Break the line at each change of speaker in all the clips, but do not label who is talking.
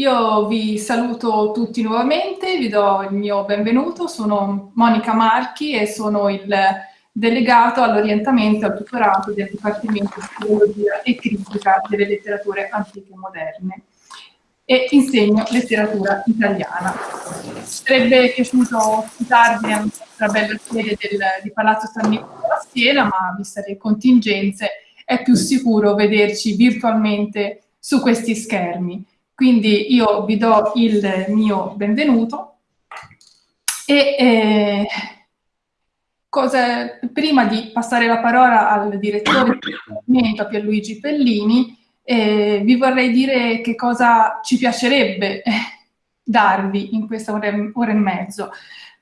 Io vi saluto tutti nuovamente, vi do il mio benvenuto, sono Monica Marchi e sono il delegato all'orientamento e al tutorato del Dipartimento di Filologia e Critica delle Letterature Antiche e Moderne e insegno letteratura italiana. Sarebbe piaciuto ospitarvi nella nostra bella sede del, di Palazzo San Nicola a Siena, ma viste le contingenze è più sicuro vederci virtualmente su questi schermi. Quindi io vi do il mio benvenuto e eh, cosa, prima di passare la parola al direttore Dipartimento, a Pierluigi Pellini, eh, vi vorrei dire che cosa ci piacerebbe eh, darvi in questa ora ora e mezzo.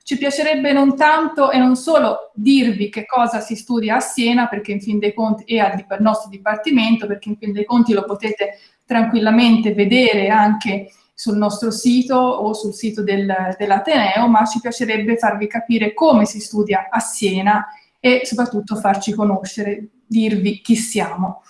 Ci piacerebbe non tanto e non solo dirvi che cosa si studia a Siena, perché in fin dei conti, e al nostro dipartimento, perché in fin dei conti lo potete tranquillamente vedere anche sul nostro sito o sul sito del, dell'Ateneo, ma ci piacerebbe farvi capire come si studia a Siena e soprattutto farci conoscere, dirvi chi siamo.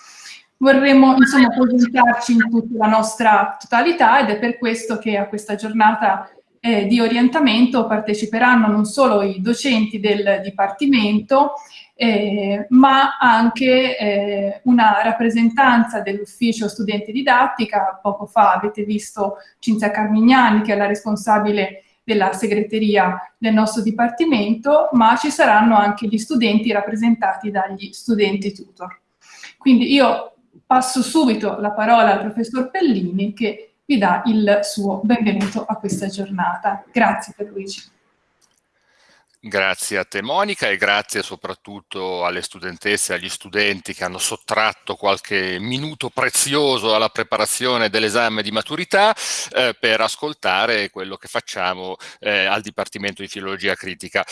Vorremmo insomma presentarci in tutta la nostra totalità ed è per questo che a questa giornata eh, di orientamento parteciperanno non solo i docenti del Dipartimento, eh, ma anche eh, una rappresentanza dell'ufficio studenti didattica. Poco fa avete visto Cinzia Carmignani, che è la responsabile della segreteria del nostro dipartimento, ma ci saranno anche gli studenti rappresentati dagli studenti tutor. Quindi io passo subito la parola al professor Pellini che vi dà il suo benvenuto a questa giornata. Grazie per Luigi.
Grazie a te Monica e grazie soprattutto alle studentesse e agli studenti che hanno sottratto qualche minuto prezioso alla preparazione dell'esame di maturità eh, per ascoltare quello che facciamo eh, al Dipartimento di Filologia Critica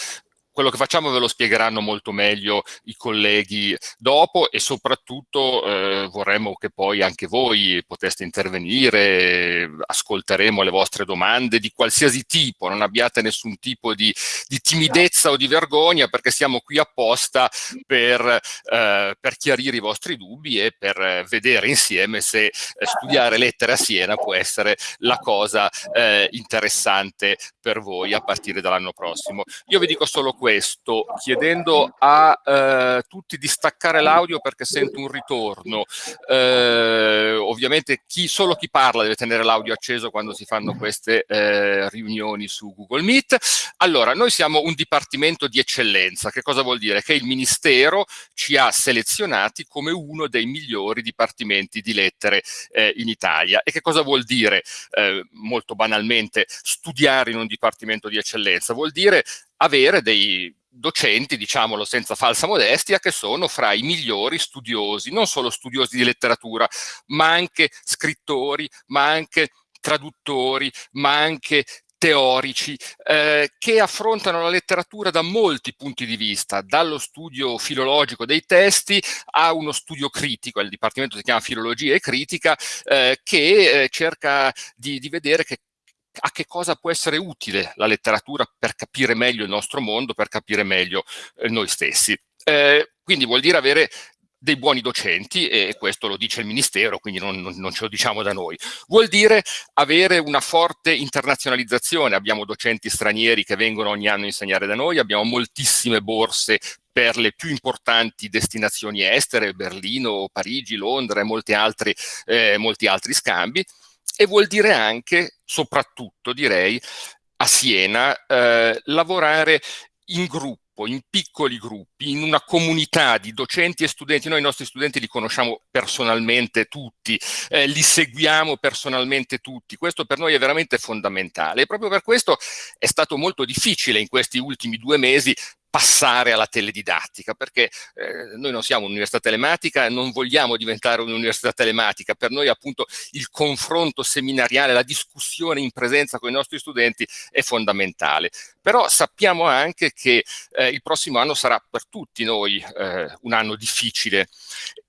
quello che facciamo ve lo spiegheranno molto meglio i colleghi dopo e soprattutto eh, vorremmo che poi anche voi poteste intervenire, ascolteremo le vostre domande di qualsiasi tipo, non abbiate nessun tipo di, di timidezza o di vergogna perché siamo qui apposta per, eh, per chiarire i vostri dubbi e per vedere insieme se eh, studiare lettere a Siena può essere la cosa eh, interessante per voi a partire dall'anno prossimo. Io vi dico solo questo questo chiedendo a eh, tutti di staccare l'audio perché sento un ritorno. Eh, ovviamente chi, solo chi parla deve tenere l'audio acceso quando si fanno queste eh, riunioni su Google Meet. Allora, noi siamo un dipartimento di eccellenza. Che cosa vuol dire? Che il Ministero ci ha selezionati come uno dei migliori dipartimenti di lettere eh, in Italia. E che cosa vuol dire? Eh, molto banalmente, studiare in un dipartimento di eccellenza. Vuol dire avere dei docenti, diciamolo senza falsa modestia, che sono fra i migliori studiosi, non solo studiosi di letteratura, ma anche scrittori, ma anche traduttori, ma anche teorici eh, che affrontano la letteratura da molti punti di vista, dallo studio filologico dei testi a uno studio critico, il dipartimento si chiama filologia e critica, eh, che eh, cerca di, di vedere che a che cosa può essere utile la letteratura per capire meglio il nostro mondo, per capire meglio eh, noi stessi. Eh, quindi vuol dire avere dei buoni docenti e questo lo dice il Ministero, quindi non, non, non, ce lo diciamo da noi. Vuol dire avere una forte internazionalizzazione, abbiamo docenti stranieri che vengono ogni anno a insegnare da noi, abbiamo moltissime borse per le più importanti destinazioni estere, Berlino, Parigi, Londra e molti altri, eh, molti altri scambi e vuol dire anche, soprattutto direi, a Siena, eh, lavorare in gruppo, in piccoli gruppi, in una comunità di docenti e studenti. Noi i nostri studenti li conosciamo personalmente tutti, eh, li seguiamo personalmente tutti. Questo per noi è veramente fondamentale e proprio per questo è stato molto difficile in questi ultimi due mesi passare alla teledidattica, perché eh, noi non siamo un'università telematica, non vogliamo diventare un'università telematica, per noi appunto il confronto seminariale, la discussione in presenza con i nostri studenti è fondamentale. Però sappiamo anche che eh, il prossimo anno sarà per tutti noi eh, un anno difficile.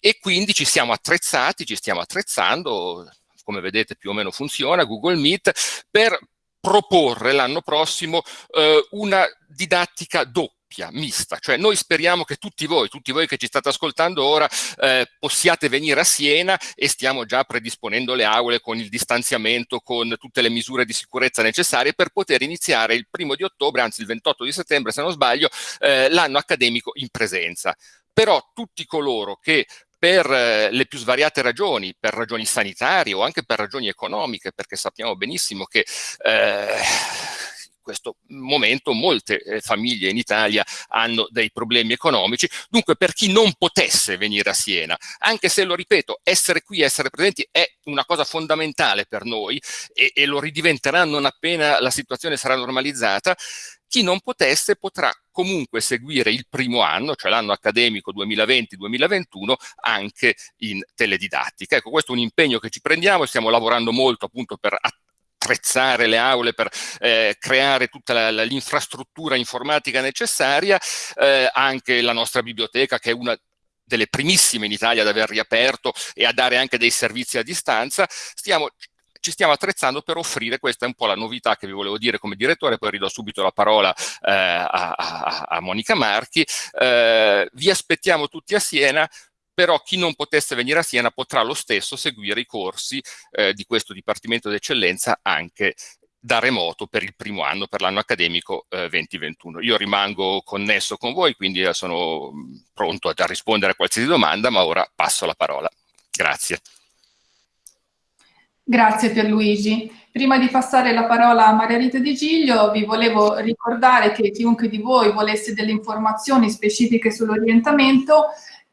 E quindi ci siamo attrezzati, ci stiamo attrezzando, come vedete più o meno funziona, Google Meet, per proporre l'anno prossimo eh, una didattica doppia doppia, mista, cioè noi speriamo che tutti voi, tutti voi che ci state ascoltando ora, eh, possiate venire a Siena e stiamo già predisponendo le aule con il distanziamento, con tutte le misure di sicurezza necessarie per poter iniziare il primo di ottobre, anzi il 28 di settembre se non sbaglio, eh, l'anno accademico in presenza. Però tutti coloro che per eh, le più svariate ragioni, per ragioni sanitarie o anche per ragioni economiche, perché sappiamo benissimo che eh, questo momento molte eh, famiglie in Italia hanno dei problemi economici, dunque per chi non potesse venire a Siena, anche se lo ripeto, essere qui, essere presenti è una cosa fondamentale per noi e, e lo ridiventerà non appena la situazione sarà normalizzata, chi non potesse potrà comunque seguire il primo anno, cioè l'anno accademico 2020-2021, anche in teledidattica. Ecco, questo è un impegno che ci prendiamo stiamo lavorando molto appunto per attrezzare le aule, per eh, creare tutta l'infrastruttura informatica necessaria, eh, anche la nostra biblioteca che è una delle primissime in Italia ad aver riaperto e a dare anche dei servizi a distanza, stiamo ci stiamo attrezzando per offrire, questa è un po' la novità che vi volevo dire come direttore, poi ridò subito la parola eh, a, a, a, Monica Marchi, eh, vi aspettiamo tutti a Siena, però chi non potesse venire a Siena potrà lo stesso seguire i corsi eh, di questo Dipartimento d'Eccellenza anche da remoto per il primo anno, per l'anno accademico eh, 2021. Io rimango connesso con voi, quindi eh, sono mm, pronto a rispondere a qualsiasi domanda, ma ora passo la parola. Grazie.
Grazie Pierluigi. Prima di passare la parola a Maria Rita Di Giglio, vi volevo ricordare che chiunque di voi volesse delle informazioni specifiche sull'orientamento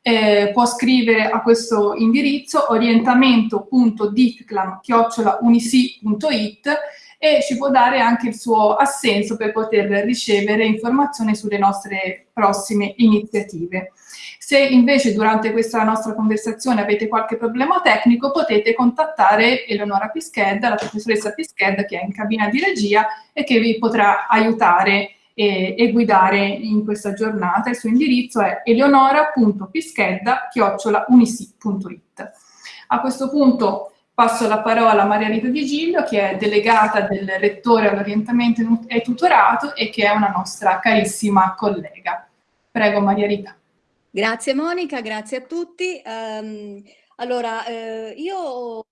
eh, può scrivere a questo indirizzo orientamento.diclam.unisi.it e ci può dare anche il suo assenso per poter ricevere informazioni sulle nostre prossime iniziative. Se invece durante questa nostra conversazione avete qualche problema tecnico potete contattare Eleonora Pischedda, la professoressa Pischedda che è in cabina di regia e che vi potrà aiutare e, e guidare in questa giornata. Il suo indirizzo è eleonora.pischedda.unisi.it. A questo punto passo la parola a Maria Rita Di Giglio, che è delegata del rettore all'orientamento e tutorato e che è una nostra carissima collega. Prego Maria Rita.
Grazie Monica, grazie a tutti. Um, allora, eh, io,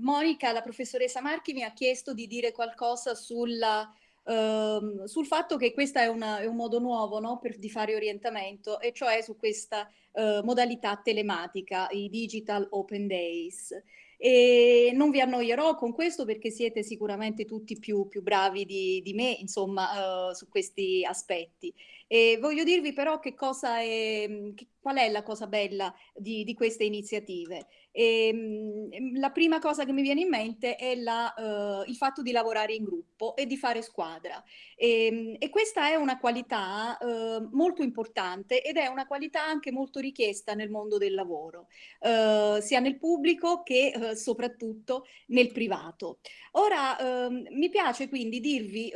Monica, la professoressa Marchi mi ha chiesto di dire qualcosa sulla Ehm, sul fatto che questo è, è, un modo nuovo no, per, di fare orientamento, e cioè su questa uh, modalità telematica, i Digital Open Days. E non vi annoierò con questo perché siete sicuramente tutti più, più bravi di, di, me, insomma, uh, su questi aspetti. E voglio dirvi però che cosa è, che, qual è la cosa bella di, di queste iniziative. E, ehm, la prima cosa che mi viene in mente è la, uh, il fatto di lavorare in gruppo e di fare squadra. E, ehm, e questa è una qualità uh, molto importante ed è una qualità anche molto richiesta nel mondo del lavoro, uh, sia nel pubblico che soprattutto nel privato. Ora, ehm, mi piace quindi dirvi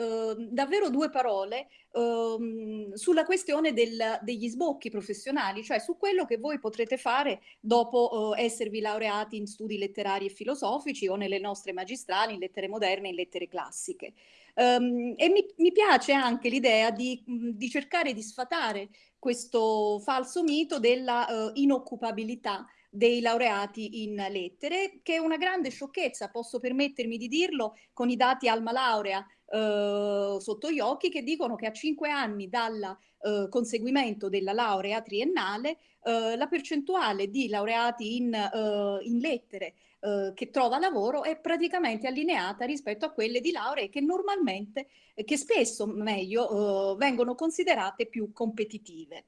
davvero due parole um, sulla questione del, degli sbocchi professionali, cioè su quello che voi potrete fare dopo uh, esservi laureati in studi letterari e filosofici o nelle nostre magistrali in lettere moderne e in lettere classiche. Um, e mi, mi, piace anche l'idea di, di, cercare di sfatare questo falso mito della uh, inoccupabilità dei laureati in lettere, che è una grande sciocchezza, posso permettermi di dirlo, con i dati Alma Laurea eh, sotto gli occhi, che dicono che a cinque anni dal eh, conseguimento della laurea triennale, eh, la percentuale di laureati in, eh, in lettere eh, che trova lavoro è praticamente allineata rispetto a quelle di lauree che normalmente, che spesso meglio, vengono considerate più competitive.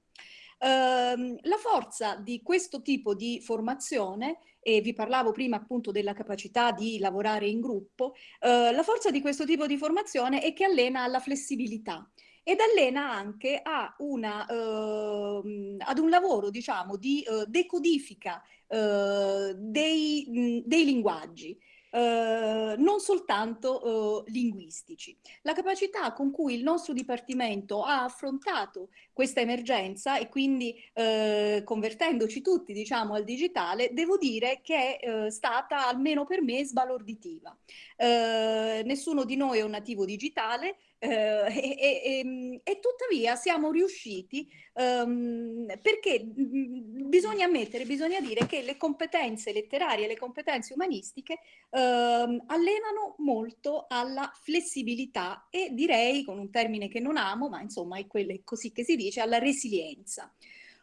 Ehm, la forza di questo tipo di formazione, e vi parlavo prima appunto della capacità di lavorare in gruppo, eh, la forza di questo tipo di formazione è che allena alla flessibilità ed allena anche una, eh, ad un lavoro diciamo di eh, decodifica eh, dei, mh, dei linguaggi. Uh, non soltanto uh, linguistici. La capacità con cui il nostro Dipartimento ha affrontato questa emergenza e quindi uh, convertendoci tutti diciamo al digitale, devo dire che è stata almeno per me sbalorditiva. nessuno di noi è un nativo digitale, eh, e, e, e, tuttavia siamo riusciti um, perché bisogna ammettere, bisogna dire che le competenze letterarie, le competenze umanistiche um, allenano molto alla flessibilità e direi, con un termine che non amo, ma insomma è, quello, così che si dice, alla resilienza.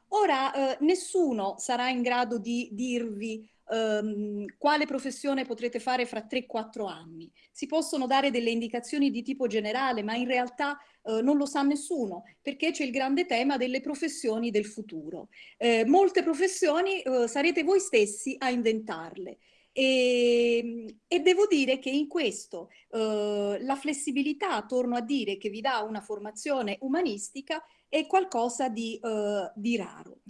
Ora, eh, nessuno sarà in grado di dirvi um, quale professione potrete fare fra 3-4 anni. Si possono dare delle indicazioni di tipo generale, ma in realtà uh, non lo sa nessuno, perché c'è il grande tema delle professioni del futuro. Eh, molte professioni uh, sarete voi stessi a inventarle. E, e, devo dire che in questo eh, la flessibilità, torno a dire, che vi dà una formazione umanistica è qualcosa di, eh, di raro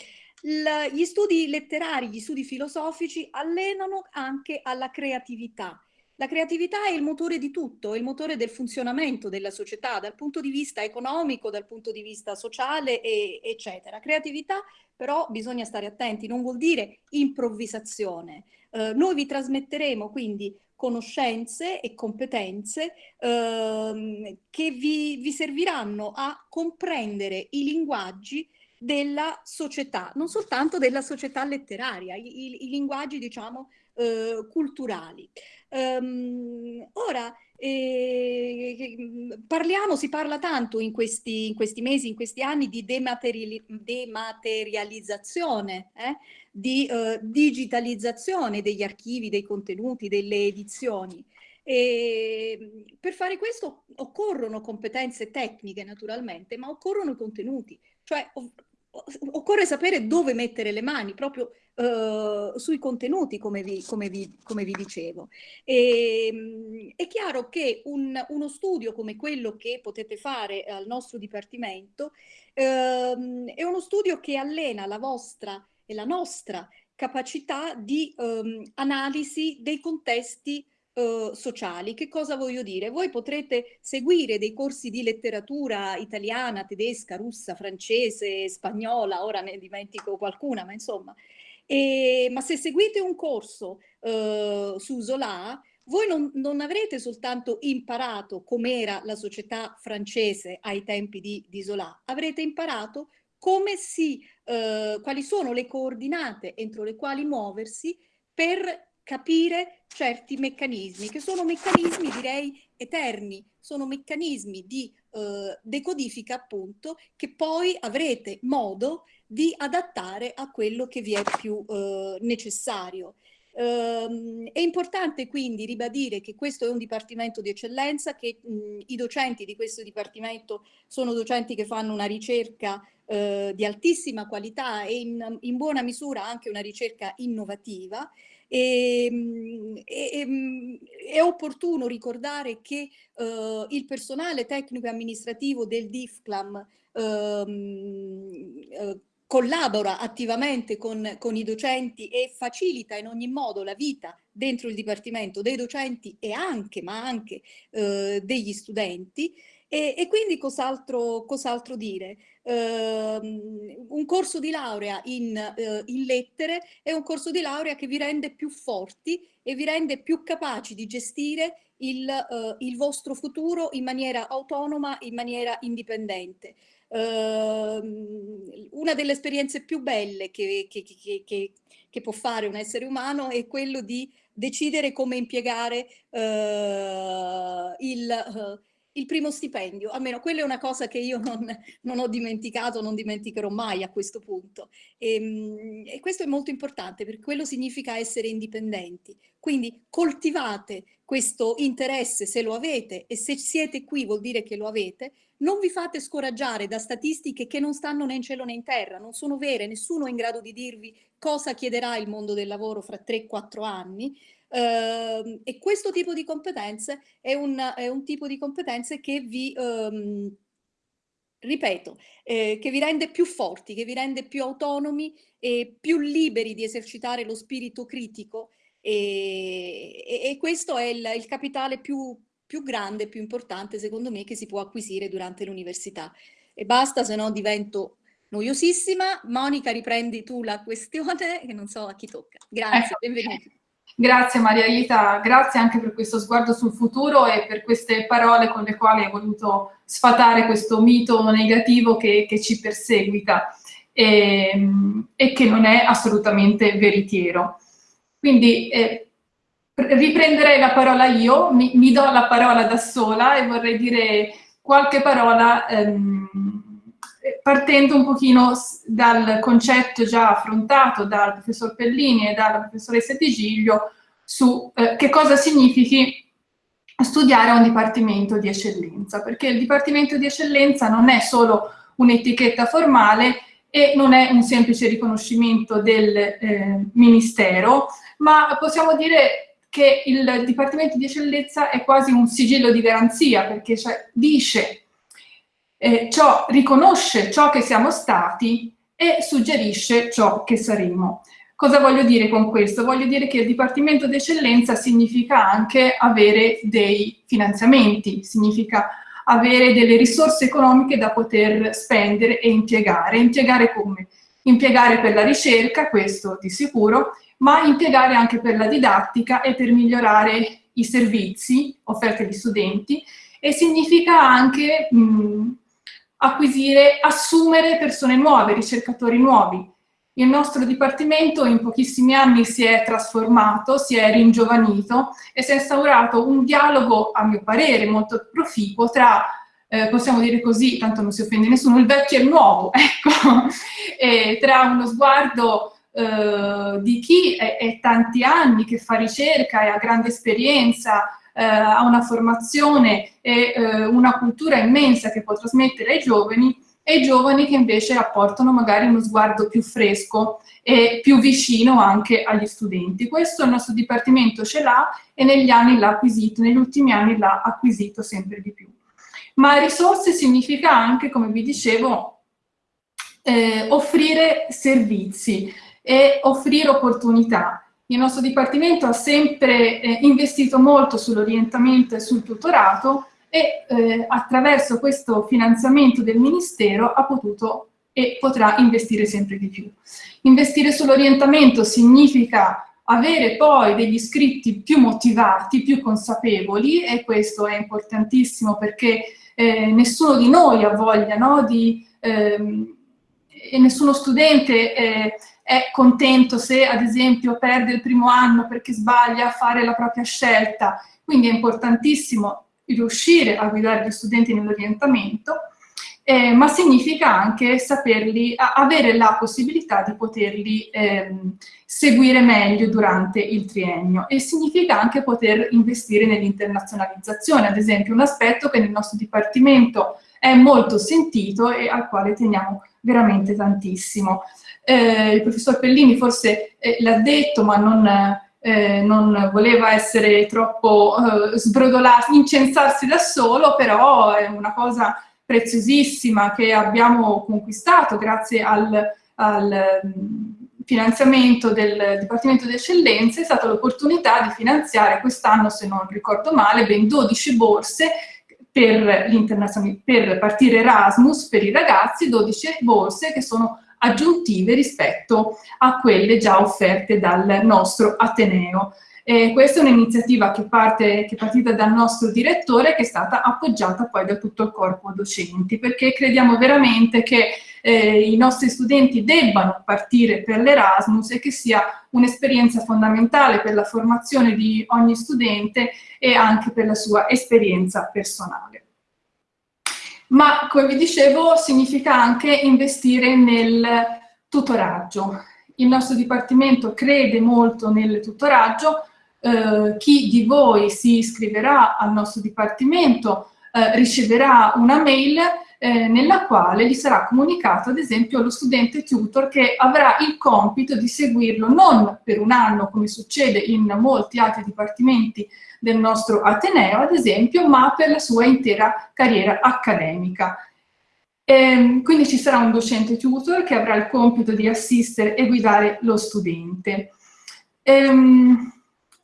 gli studi letterari, gli studi filosofici allenano anche alla creatività. La creatività è il motore di tutto, è il motore del funzionamento della società dal punto di vista economico, dal punto di vista sociale, e, eccetera. Creatività però bisogna stare attenti, non vuol dire improvvisazione. Eh, noi vi trasmetteremo quindi conoscenze e competenze eh, che vi, vi serviranno a comprendere i linguaggi della società, non soltanto della società letteraria, i, i, i linguaggi diciamo eh, culturali. Um, ora, eh, parliamo, si parla tanto in questi, in questi, mesi, in questi anni di demateriali dematerializzazione, eh, di eh, digitalizzazione degli archivi, dei contenuti, delle edizioni. E per fare questo occorrono competenze tecniche naturalmente, ma occorrono contenuti, cioè occorre sapere dove mettere le mani proprio uh, sui contenuti, come vi, come vi, come vi dicevo. E, um, è chiaro che un, uno studio come quello che potete fare al nostro dipartimento uh, è uno studio che allena la vostra e la nostra capacità di um, analisi dei contesti eh, sociali. Che cosa voglio dire? Voi potrete seguire dei corsi di letteratura italiana, tedesca, russa, francese, spagnola, ora ne dimentico qualcuna, ma insomma. E, ma se seguite un corso uh, su Zola, voi non, non, avrete soltanto imparato com'era la società francese ai tempi di, di Zola, avrete imparato come si, uh, quali sono le coordinate entro le quali muoversi per capire certi meccanismi, che sono meccanismi direi eterni, sono meccanismi di eh, decodifica appunto che poi avrete modo di adattare a quello che vi è più eh, necessario. Um, è importante quindi ribadire che questo è un dipartimento di eccellenza, che mh, i docenti di questo dipartimento sono docenti che fanno una ricerca uh, di altissima qualità e in, in buona misura anche una ricerca innovativa e, e, è opportuno ricordare che uh, il personale tecnico e amministrativo del DIFCLAM uh, uh, collabora attivamente con, con, i docenti e facilita in ogni modo la vita dentro il Dipartimento dei docenti e anche, ma anche eh, degli studenti. E, e quindi cos'altro cos dire? Uh, un corso di laurea in, uh, in, lettere è un corso di laurea che vi rende più forti e vi rende più capaci di gestire il, uh, il vostro futuro in maniera autonoma, in maniera indipendente. Ehm, una delle esperienze più belle che, che, che, che, può fare un essere umano è quello di decidere come impiegare eh, il il primo stipendio, almeno quella è una cosa che io non, non ho dimenticato, non dimenticherò mai a questo punto. E, ehm, e, questo è molto importante perché quello significa essere indipendenti. Quindi coltivate questo interesse se lo avete e se siete qui vuol dire che lo avete, non vi fate scoraggiare da statistiche che non stanno né in cielo né in terra, non sono vere, nessuno è in grado di dirvi cosa chiederà il mondo del lavoro fra 3-4 anni, e questo tipo di competenze è un, è un, tipo di competenze che vi, um, ripeto, eh, che vi rende più forti, che vi rende più autonomi e più liberi di esercitare lo spirito critico e, e, e questo è il, il capitale più, più grande, più importante secondo me che si può acquisire durante l'università. E basta, se no divento noiosissima. Monica, riprendi tu la questione, che non so a chi tocca. Grazie, ecco. benvenuti.
Grazie Maria Ita, grazie anche per questo sguardo sul futuro e per queste parole con le quali hai voluto sfatare questo mito negativo che, che ci perseguita e, e, che non è assolutamente veritiero. Quindi eh, riprenderei la parola io, mi, mi, do la parola da sola e vorrei dire qualche parola ehm, partendo un pochino dal concetto già affrontato dal professor Pellini e dalla professoressa Di Giglio su eh, che cosa significhi studiare un dipartimento di eccellenza, perché il dipartimento di eccellenza non è solo un'etichetta formale e non è un semplice riconoscimento del eh, ministero, ma possiamo dire che il dipartimento di eccellenza è quasi un sigillo di garanzia, perché cioè, dice eh, ciò, riconosce ciò che siamo stati e suggerisce ciò che saremo. Cosa voglio dire con questo? Voglio dire che il Dipartimento d'Eccellenza significa anche avere dei finanziamenti, significa avere delle risorse economiche da poter spendere e impiegare. Impiegare come? Impiegare per la ricerca, questo di sicuro, ma impiegare anche per la didattica e per migliorare i servizi offerti agli studenti e significa anche mh, acquisire, assumere persone nuove, ricercatori nuovi. Il nostro dipartimento in pochissimi anni si è trasformato, si è ringiovanito e si è instaurato un dialogo, a mio parere, molto proficuo tra, eh, possiamo dire così, tanto non si offende nessuno, il vecchio e il nuovo, ecco, e tra uno sguardo eh, di chi è, è tanti anni che fa ricerca e ha grande esperienza, eh, ha una formazione e eh, una cultura immensa che può trasmettere ai giovani e i giovani che invece apportano magari uno sguardo più fresco e più vicino anche agli studenti. Questo il nostro Dipartimento ce l'ha e negli anni l'ha acquisito, negli ultimi anni l'ha acquisito sempre di più. Ma risorse significa anche, come vi dicevo, eh, offrire servizi e offrire opportunità. Il nostro Dipartimento ha sempre eh, investito molto sull'orientamento e sul tutorato e eh, attraverso questo finanziamento del Ministero ha potuto e potrà investire sempre di più. Investire sull'orientamento significa avere poi degli iscritti più motivati, più consapevoli e questo è importantissimo perché eh, nessuno di noi ha voglia no, di... Ehm, e nessuno studente eh, è contento se ad esempio perde il primo anno perché sbaglia a fare la propria scelta, quindi è importantissimo riuscire a guidare gli studenti nell'orientamento, eh, ma significa anche saperli, avere la possibilità di poterli eh, seguire meglio durante il triennio. E significa anche poter investire nell'internazionalizzazione, ad esempio un aspetto che nel nostro dipartimento è molto sentito e al quale teniamo veramente tantissimo. Eh, il professor Pellini forse eh, l'ha detto ma non, eh, non, voleva essere troppo eh, sbrodolato, incensarsi da solo, però è una cosa preziosissima che abbiamo conquistato grazie al, al mm, finanziamento del Dipartimento di Eccellenze, è stata l'opportunità di finanziare quest'anno, se non ricordo male, ben 12 borse per, per partire Erasmus per i ragazzi, 12 borse che sono aggiuntive rispetto a quelle già offerte dal nostro Ateneo. Eh, questa è un'iniziativa che, parte, che è partita dal nostro direttore che è stata appoggiata poi da tutto il corpo docenti, perché crediamo veramente che eh, i nostri studenti debbano partire per l'Erasmus e che sia un'esperienza fondamentale per la formazione di ogni studente e anche per la sua esperienza personale ma come vi dicevo significa anche investire nel tutoraggio. Il nostro Dipartimento crede molto nel tutoraggio, eh, chi di voi si iscriverà al nostro Dipartimento eh, riceverà una mail eh, nella quale gli sarà comunicato ad esempio lo studente tutor che avrà il compito di seguirlo non per un anno come succede in molti altri dipartimenti del nostro Ateneo ad esempio ma per la sua intera carriera accademica. E, ehm, quindi ci sarà un docente tutor che avrà il compito di assistere e guidare lo studente. Ehm,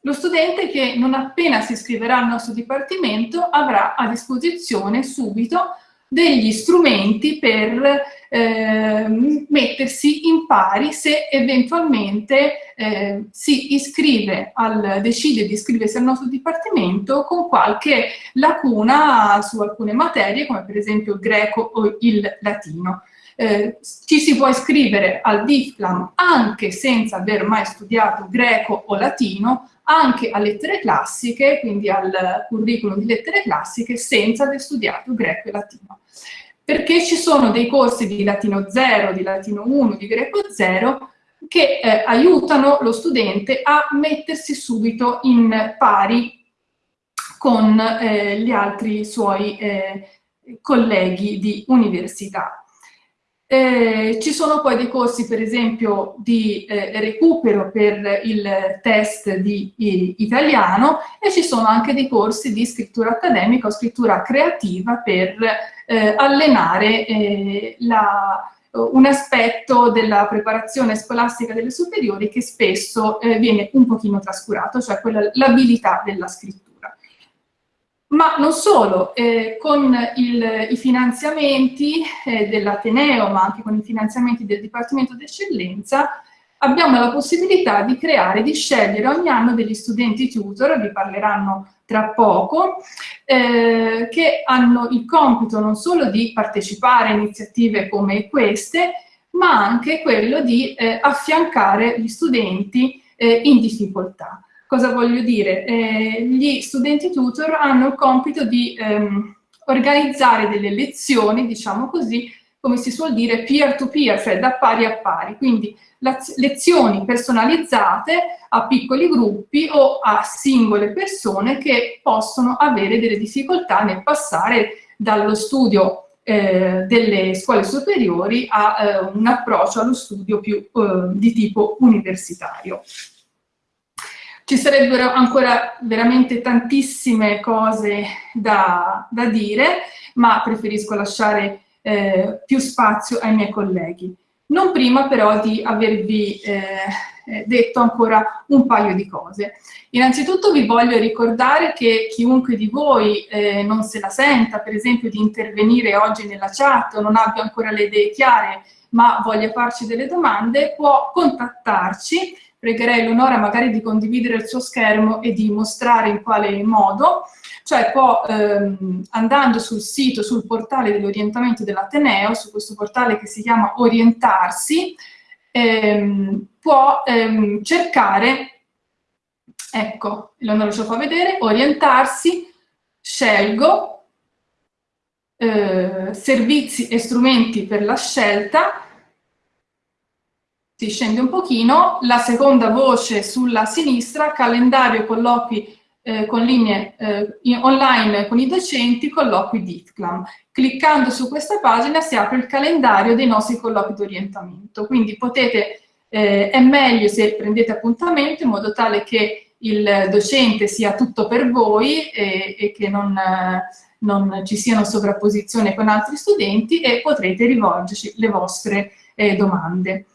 lo studente che non appena si iscriverà al nostro dipartimento avrà a disposizione subito degli strumenti per eh, mettersi in pari se eventualmente eh, si iscrive al, decide di iscriversi al nostro dipartimento con qualche lacuna su alcune materie, come per esempio il greco o il latino. Eh, ci si può iscrivere al DIFLAM anche senza aver mai studiato greco o latino, anche a lettere classiche, quindi al curriculum di lettere classiche, senza aver studiato greco e latino. Perché ci sono dei corsi di latino 0, di latino 1, di greco 0, che eh, aiutano lo studente a mettersi subito in pari con eh, gli altri suoi eh, colleghi di università. Eh, ci sono poi dei corsi, per esempio, di eh, recupero per il test di, di italiano e ci sono anche dei corsi di scrittura accademica o scrittura creativa per eh, allenare eh, la, un aspetto della preparazione scolastica delle superiori che spesso eh, viene un pochino trascurato, cioè l'abilità della scrittura. Ma non solo, eh, con il, i finanziamenti eh, dell'Ateneo, ma anche con i finanziamenti del Dipartimento d'Eccellenza, abbiamo la possibilità di creare, di scegliere ogni anno degli studenti tutor, vi parleranno tra poco, eh, che hanno il compito non solo di partecipare a iniziative come queste, ma anche quello di eh, affiancare gli studenti eh, in difficoltà. Cosa voglio dire? Eh, gli studenti tutor hanno il compito di ehm, organizzare delle lezioni, diciamo così, come si suol dire, peer to peer, cioè da pari a pari, quindi lezioni personalizzate a piccoli gruppi o a singole persone che possono avere delle difficoltà nel passare dallo studio eh, delle scuole superiori a eh, un approccio allo studio più eh, di tipo universitario. Ci sarebbero ancora veramente tantissime cose da, da dire, ma preferisco lasciare eh, più spazio ai miei colleghi. Non prima però di avervi eh, detto ancora un paio di cose. Innanzitutto vi voglio ricordare che chiunque di voi eh, non se la senta, per esempio, di intervenire oggi nella chat o non abbia ancora le idee chiare, ma voglia farci delle domande, può contattarci pregherei Leonora magari di condividere il suo schermo e di mostrare in quale modo, cioè può ehm, andando sul sito, sul portale dell'orientamento dell'Ateneo, su questo portale che si chiama Orientarsi, ehm, può ehm, cercare, ecco, Leonora ce lo fa vedere, Orientarsi, scelgo, eh, servizi e strumenti per la scelta, si scende un pochino, la seconda voce sulla sinistra, calendario colloqui eh, con linee eh, online con i docenti, colloqui di ITCLAM. Cliccando su questa pagina si apre il calendario dei nostri colloqui di orientamento, quindi potete, eh, è meglio se prendete appuntamento in modo tale che il docente sia tutto per voi e, e che non, non, ci siano sovrapposizioni con altri studenti e potrete rivolgerci le vostre eh, domande.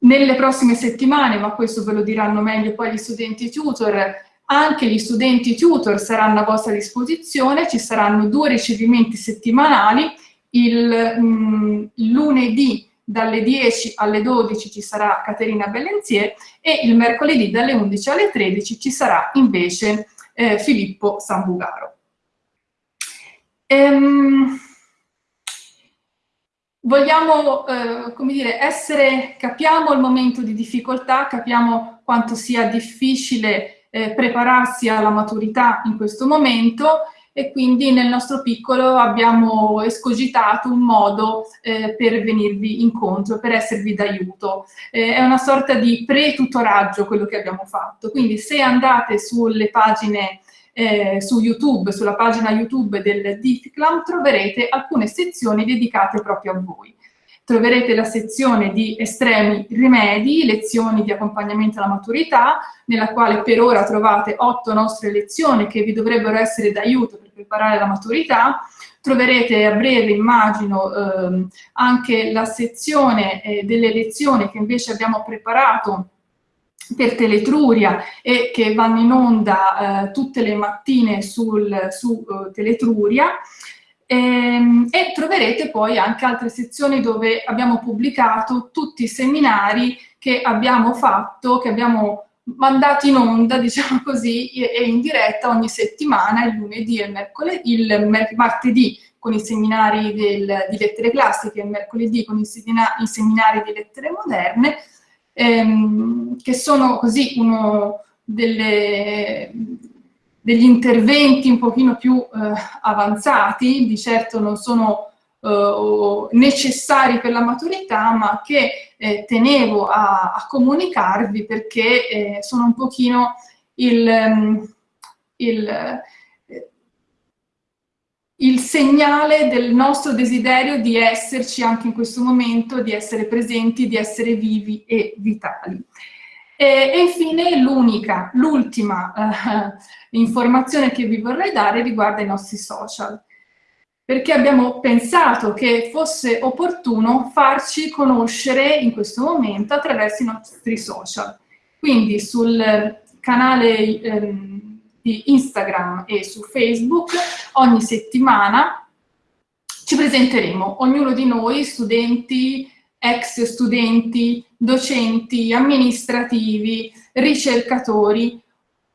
Nelle prossime settimane, ma questo ve lo diranno meglio poi gli studenti tutor, anche gli studenti tutor saranno a vostra disposizione, ci saranno due ricevimenti settimanali, il, mh, mm, lunedì dalle 10 alle 12 ci sarà Caterina Bellenzier e il mercoledì dalle 11 alle 13 ci sarà invece eh, Filippo Sambugaro. Ehm, vogliamo, eh, come dire, essere, capiamo il momento di difficoltà, capiamo quanto sia difficile eh, prepararsi alla maturità in questo momento e quindi nel nostro piccolo abbiamo escogitato un modo eh, per venirvi incontro, per esservi d'aiuto. Eh, è una sorta di pre-tutoraggio quello che abbiamo fatto, quindi se andate sulle pagine eh, su YouTube, sulla pagina YouTube del DIFCLAM, troverete alcune sezioni dedicate proprio a voi. Troverete la sezione di estremi rimedi, lezioni di accompagnamento alla maturità, nella quale per ora trovate otto nostre lezioni che vi dovrebbero essere d'aiuto per preparare la maturità. Troverete a breve, immagino, ehm, anche la sezione eh, delle lezioni che invece abbiamo preparato per Teletruria e che vanno in onda eh, tutte le mattine sul, su uh, Teletruria. e, ehm, e troverete poi anche altre sezioni dove abbiamo pubblicato tutti i seminari che abbiamo fatto, che abbiamo mandato in onda, diciamo così, e in diretta ogni settimana, il lunedì e il, mercoledì, il martedì con i seminari del, di lettere classiche, il mercoledì con i, semina, i seminari di lettere moderne, ehm, che sono così uno delle, degli interventi un pochino più eh, avanzati, di certo non sono eh, necessari per la maturità, ma che eh, tenevo a, a, comunicarvi perché eh, sono un pochino il, il il segnale del nostro desiderio di esserci anche in questo momento, di essere presenti, di essere vivi e vitali. E, e infine l'unica, l'ultima eh, informazione che vi vorrei dare riguarda i nostri social, perché abbiamo pensato che fosse opportuno farci conoscere in questo momento attraverso i nostri social. Quindi sul canale di Instagram e su Facebook, ogni settimana ci presenteremo, ognuno di noi, studenti, ex studenti, docenti, amministrativi, ricercatori,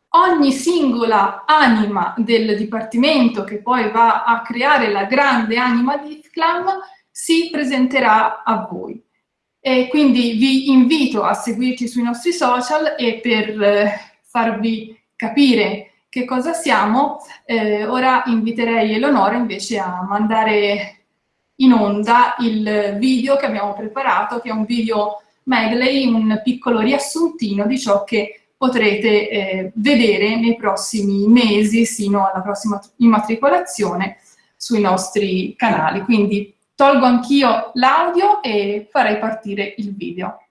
ogni singola anima del Dipartimento che poi va a creare la grande anima di IFCLAM si presenterà a voi. E quindi vi invito a seguirci sui nostri social e per eh, farvi capire che cosa siamo, eh, ora inviterei Eleonora invece a mandare in onda il video che abbiamo preparato, che è un video medley, un piccolo riassuntino di ciò che potrete eh, vedere nei prossimi mesi, sino alla prossima immatricolazione sui nostri canali. Quindi tolgo anch'io l'audio e farei partire il video.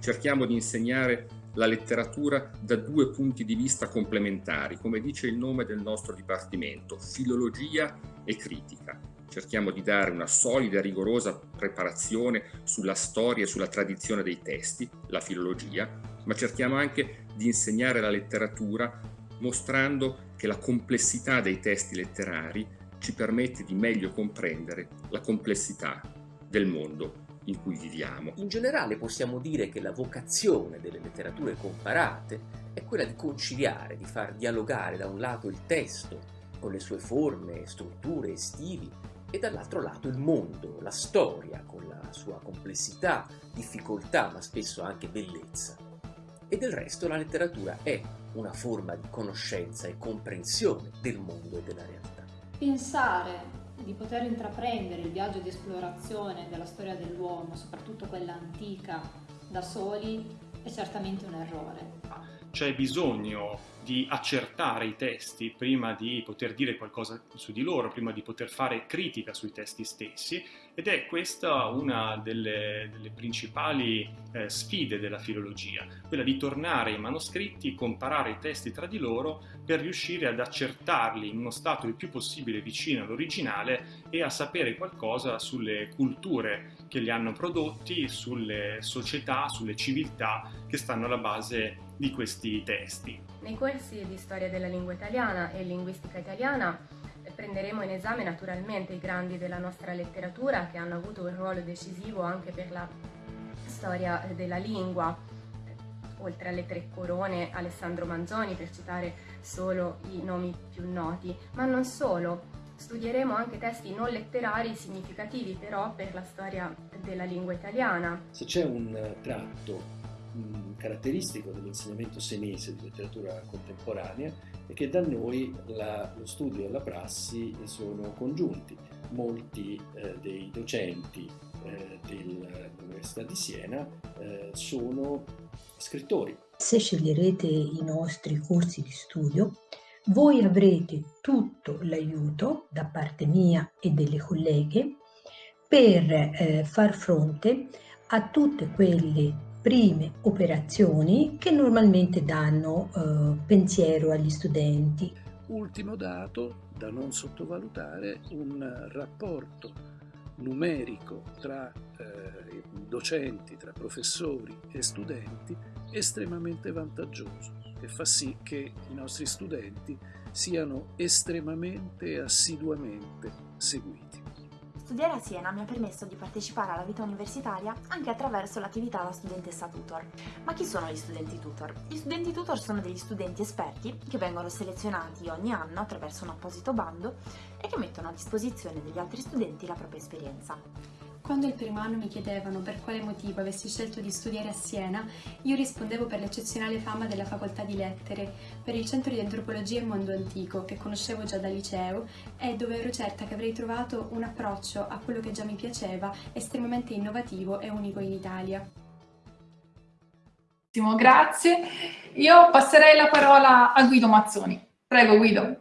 Cerchiamo di insegnare la letteratura da due punti di vista complementari, come dice il nome del nostro dipartimento, filologia e critica. Cerchiamo di dare una solida e rigorosa preparazione sulla storia e sulla tradizione dei testi, la filologia, ma cerchiamo anche di insegnare la letteratura mostrando che la complessità dei testi letterari ci permette di meglio comprendere la complessità del mondo in cui viviamo.
In generale possiamo dire che la vocazione delle letterature comparate è quella di conciliare, di far dialogare da un lato il testo con le sue forme, strutture e stili e dall'altro lato il mondo, la storia con la sua complessità, difficoltà ma spesso anche bellezza. E del resto la letteratura è una forma di conoscenza e comprensione del mondo e della realtà.
Pensare di poter intraprendere il viaggio di esplorazione della storia dell'uomo, soprattutto quella antica, da soli, è certamente un errore.
C'è bisogno di accertare i testi prima di poter dire qualcosa su di loro, prima di poter fare critica sui testi stessi ed è questa una delle, delle principali eh, sfide della filologia, quella di tornare ai manoscritti, comparare i testi tra di loro per riuscire ad accertarli in uno stato il più possibile vicino all'originale e a sapere qualcosa sulle culture che li hanno prodotti, sulle società, sulle civiltà che stanno alla base di questi testi.
Nei corsi di storia della lingua italiana e linguistica italiana prenderemo in esame naturalmente i grandi della nostra letteratura che hanno avuto un ruolo decisivo anche per la storia della lingua, oltre alle tre corone Alessandro Manzoni per citare solo i nomi più noti, ma non solo. Studieremo anche testi non letterari significativi però per la storia della lingua italiana.
Se c'è un tratto caratteristico dell'insegnamento senese di letteratura contemporanea è che da noi la, lo studio e la prassi sono congiunti. Molti eh, dei docenti eh, dell'Università di Siena eh, sono scrittori.
Se sceglierete i nostri corsi di studio, voi avrete tutto l'aiuto da parte mia e delle colleghe per eh, far fronte a tutte quelle prime operazioni che normalmente danno eh, pensiero agli studenti.
Ultimo dato da non sottovalutare, un rapporto numerico tra eh, docenti, tra professori e studenti estremamente vantaggioso e fa sì che i nostri studenti siano estremamente assiduamente seguiti.
Studiare a Siena mi ha permesso di partecipare alla vita universitaria anche attraverso l'attività da studentessa tutor. Ma chi sono gli studenti tutor? Gli studenti tutor sono degli studenti esperti che vengono selezionati ogni anno attraverso un apposito bando e che mettono a disposizione degli altri studenti la propria esperienza.
Quando il primo anno mi chiedevano per quale motivo avessi scelto di studiare a Siena, io rispondevo per l'eccezionale fama della facoltà di lettere, per il centro di antropologia e mondo antico, che conoscevo già dal liceo, e dove ero certa che avrei trovato un approccio a quello che già mi piaceva, estremamente innovativo e unico in Italia.
Grazie. Io passerei la parola a Guido Mazzoni. Prego Guido.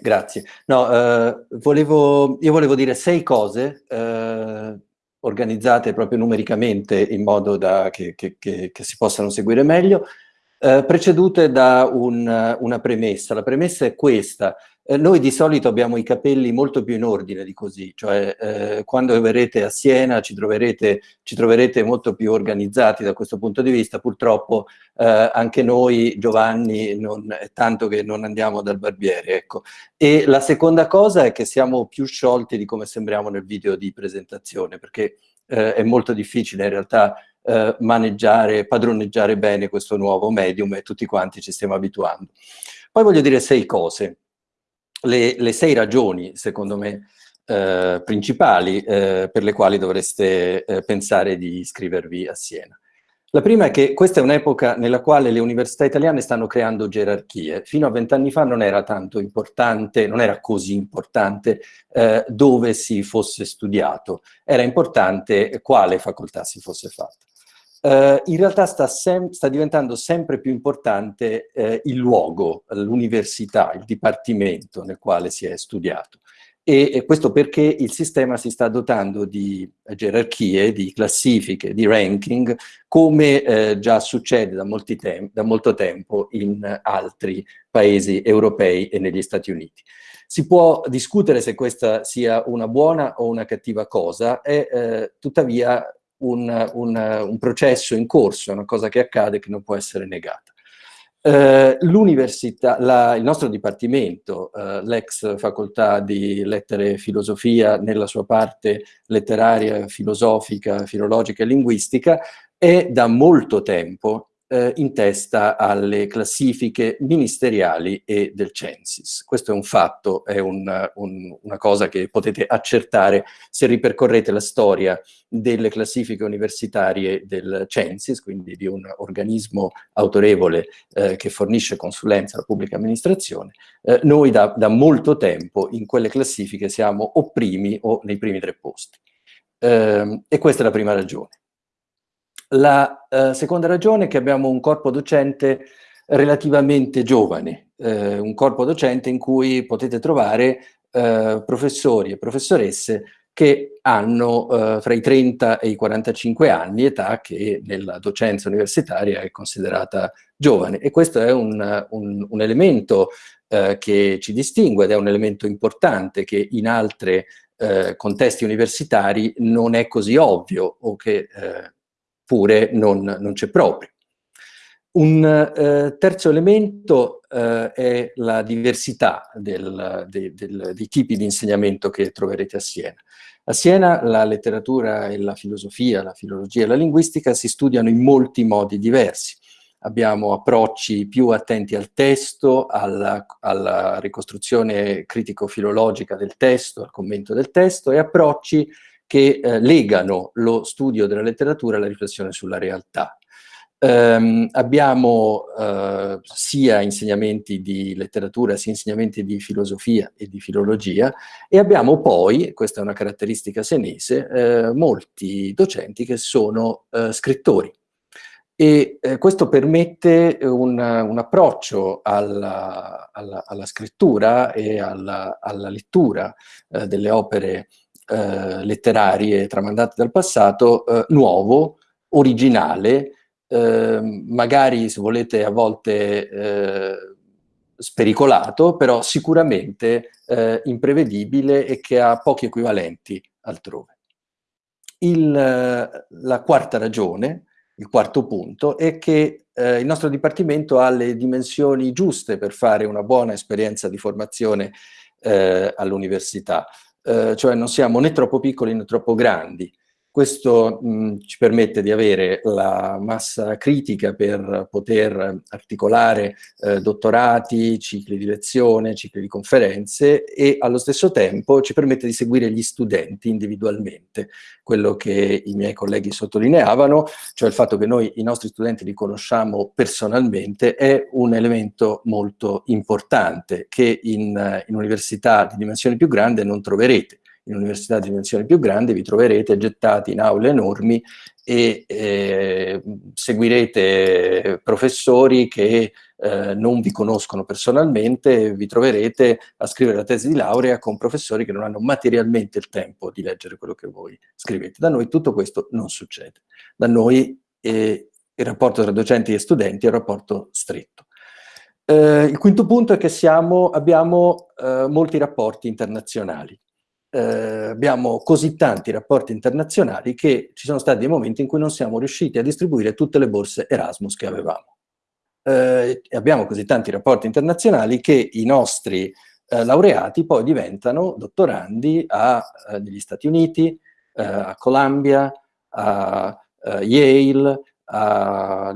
Grazie. No, eh, volevo, io volevo dire sei cose eh, organizzate proprio numericamente in modo da che, che, che, che si possano seguire meglio, eh, precedute da un, una premessa. La premessa è questa. Eh, noi di solito abbiamo i capelli molto più in ordine di così, cioè eh, quando verrete a Siena ci troverete, ci troverete, molto più organizzati da questo punto di vista, purtroppo eh, anche noi Giovanni non, è tanto che non andiamo dal barbiere, ecco. E la seconda cosa è che siamo più sciolti di come sembriamo nel video di presentazione, perché eh, è molto difficile in realtà eh, maneggiare, padroneggiare bene questo nuovo medium e tutti quanti ci stiamo abituando. Poi voglio dire sei cose le, le sei ragioni, secondo me, eh, principali eh, per le quali dovreste eh, pensare di iscrivervi a Siena. La prima è che questa è un'epoca nella quale le università italiane stanno creando gerarchie. Fino a vent'anni fa non era tanto importante, non era così importante eh, dove si fosse studiato, era importante quale facoltà si fosse fatta. Uh, in realtà sta, sta, diventando sempre più importante uh, il luogo, l'università, il dipartimento nel quale si è studiato. E, e, questo perché il sistema si sta dotando di gerarchie, di classifiche, di ranking, come eh, già succede da, da, molto tempo in altri paesi europei e negli Stati Uniti. Si può discutere se questa sia una buona o una cattiva cosa, è eh, tuttavia un, un, un, processo in corso, è una cosa che accade che non può essere negata. Eh, L'università, il nostro dipartimento, eh, l'ex facoltà di lettere e filosofia nella sua parte letteraria, filosofica, filologica e linguistica, è da molto tempo eh, in testa alle classifiche ministeriali e del Censis. Questo è un fatto, è un, un, una cosa che potete accertare se ripercorrete la storia delle classifiche universitarie del Censis, quindi di un organismo autorevole eh, che fornisce consulenza alla pubblica amministrazione. Eh, noi da, da, molto tempo in quelle classifiche siamo o primi o nei primi tre posti. Eh, e questa è la prima ragione. La eh, seconda ragione è che abbiamo un corpo docente relativamente giovane, eh, un corpo docente in cui potete trovare eh, professori e professoresse che hanno eh, tra i 30 e i 45 anni, età che nella docenza universitaria è considerata giovane. E questo è un, un, un elemento eh, che ci distingue ed è un elemento importante che in altri eh, contesti universitari non è così ovvio o che oppure non, non c'è proprio. Un eh, terzo elemento eh, è la diversità del, de, del, dei tipi di insegnamento che troverete a Siena. A Siena la letteratura e la filosofia, la filologia e la linguistica si studiano in molti modi diversi. Abbiamo approcci più attenti al testo, alla, alla ricostruzione critico-filologica del testo, al commento del testo, e approcci che eh, legano lo studio della letteratura alla riflessione sulla realtà. Um, abbiamo uh, sia insegnamenti di letteratura sia insegnamenti di filosofia e di filologia e abbiamo poi, questa è una caratteristica senese, uh, molti docenti che sono uh, scrittori e questo permette un, un approccio alla, alla, alla, scrittura e alla, alla lettura delle opere eh, letterarie tramandate dal passato eh, nuovo, originale, eh, magari se volete a volte eh, spericolato, però sicuramente eh, imprevedibile e che ha pochi equivalenti altrove. Il, la quarta ragione, il quarto punto, è che eh, il nostro Dipartimento ha le dimensioni giuste per fare una buona esperienza di formazione eh, all'università, eh, cioè non siamo né troppo piccoli né troppo grandi, questo mh, ci permette di avere la massa critica per poter articolare eh, dottorati, cicli di lezione, cicli di conferenze e allo stesso tempo ci permette di seguire gli studenti individualmente. Quello che i miei colleghi sottolineavano, cioè il fatto che noi i nostri studenti li conosciamo personalmente, è un elemento molto importante che in, in università di dimensione più grande non troverete in università di dimensioni più grandi vi troverete gettati in aule enormi e eh, seguirete professori che eh, non vi conoscono personalmente vi troverete a scrivere la tesi di laurea con professori che non hanno materialmente il tempo di leggere quello che voi scrivete. Da noi tutto questo non succede. Da noi eh, il rapporto tra docenti e studenti è un rapporto stretto. Eh, il quinto punto è che siamo, abbiamo eh, molti rapporti internazionali eh, abbiamo così tanti rapporti internazionali che ci sono stati dei momenti in cui non siamo riusciti a distribuire tutte le borse Erasmus che avevamo. Eh, abbiamo così tanti rapporti internazionali che i nostri eh, laureati poi diventano dottorandi a, eh, negli Stati Uniti, eh, a Columbia, a eh, Yale, alla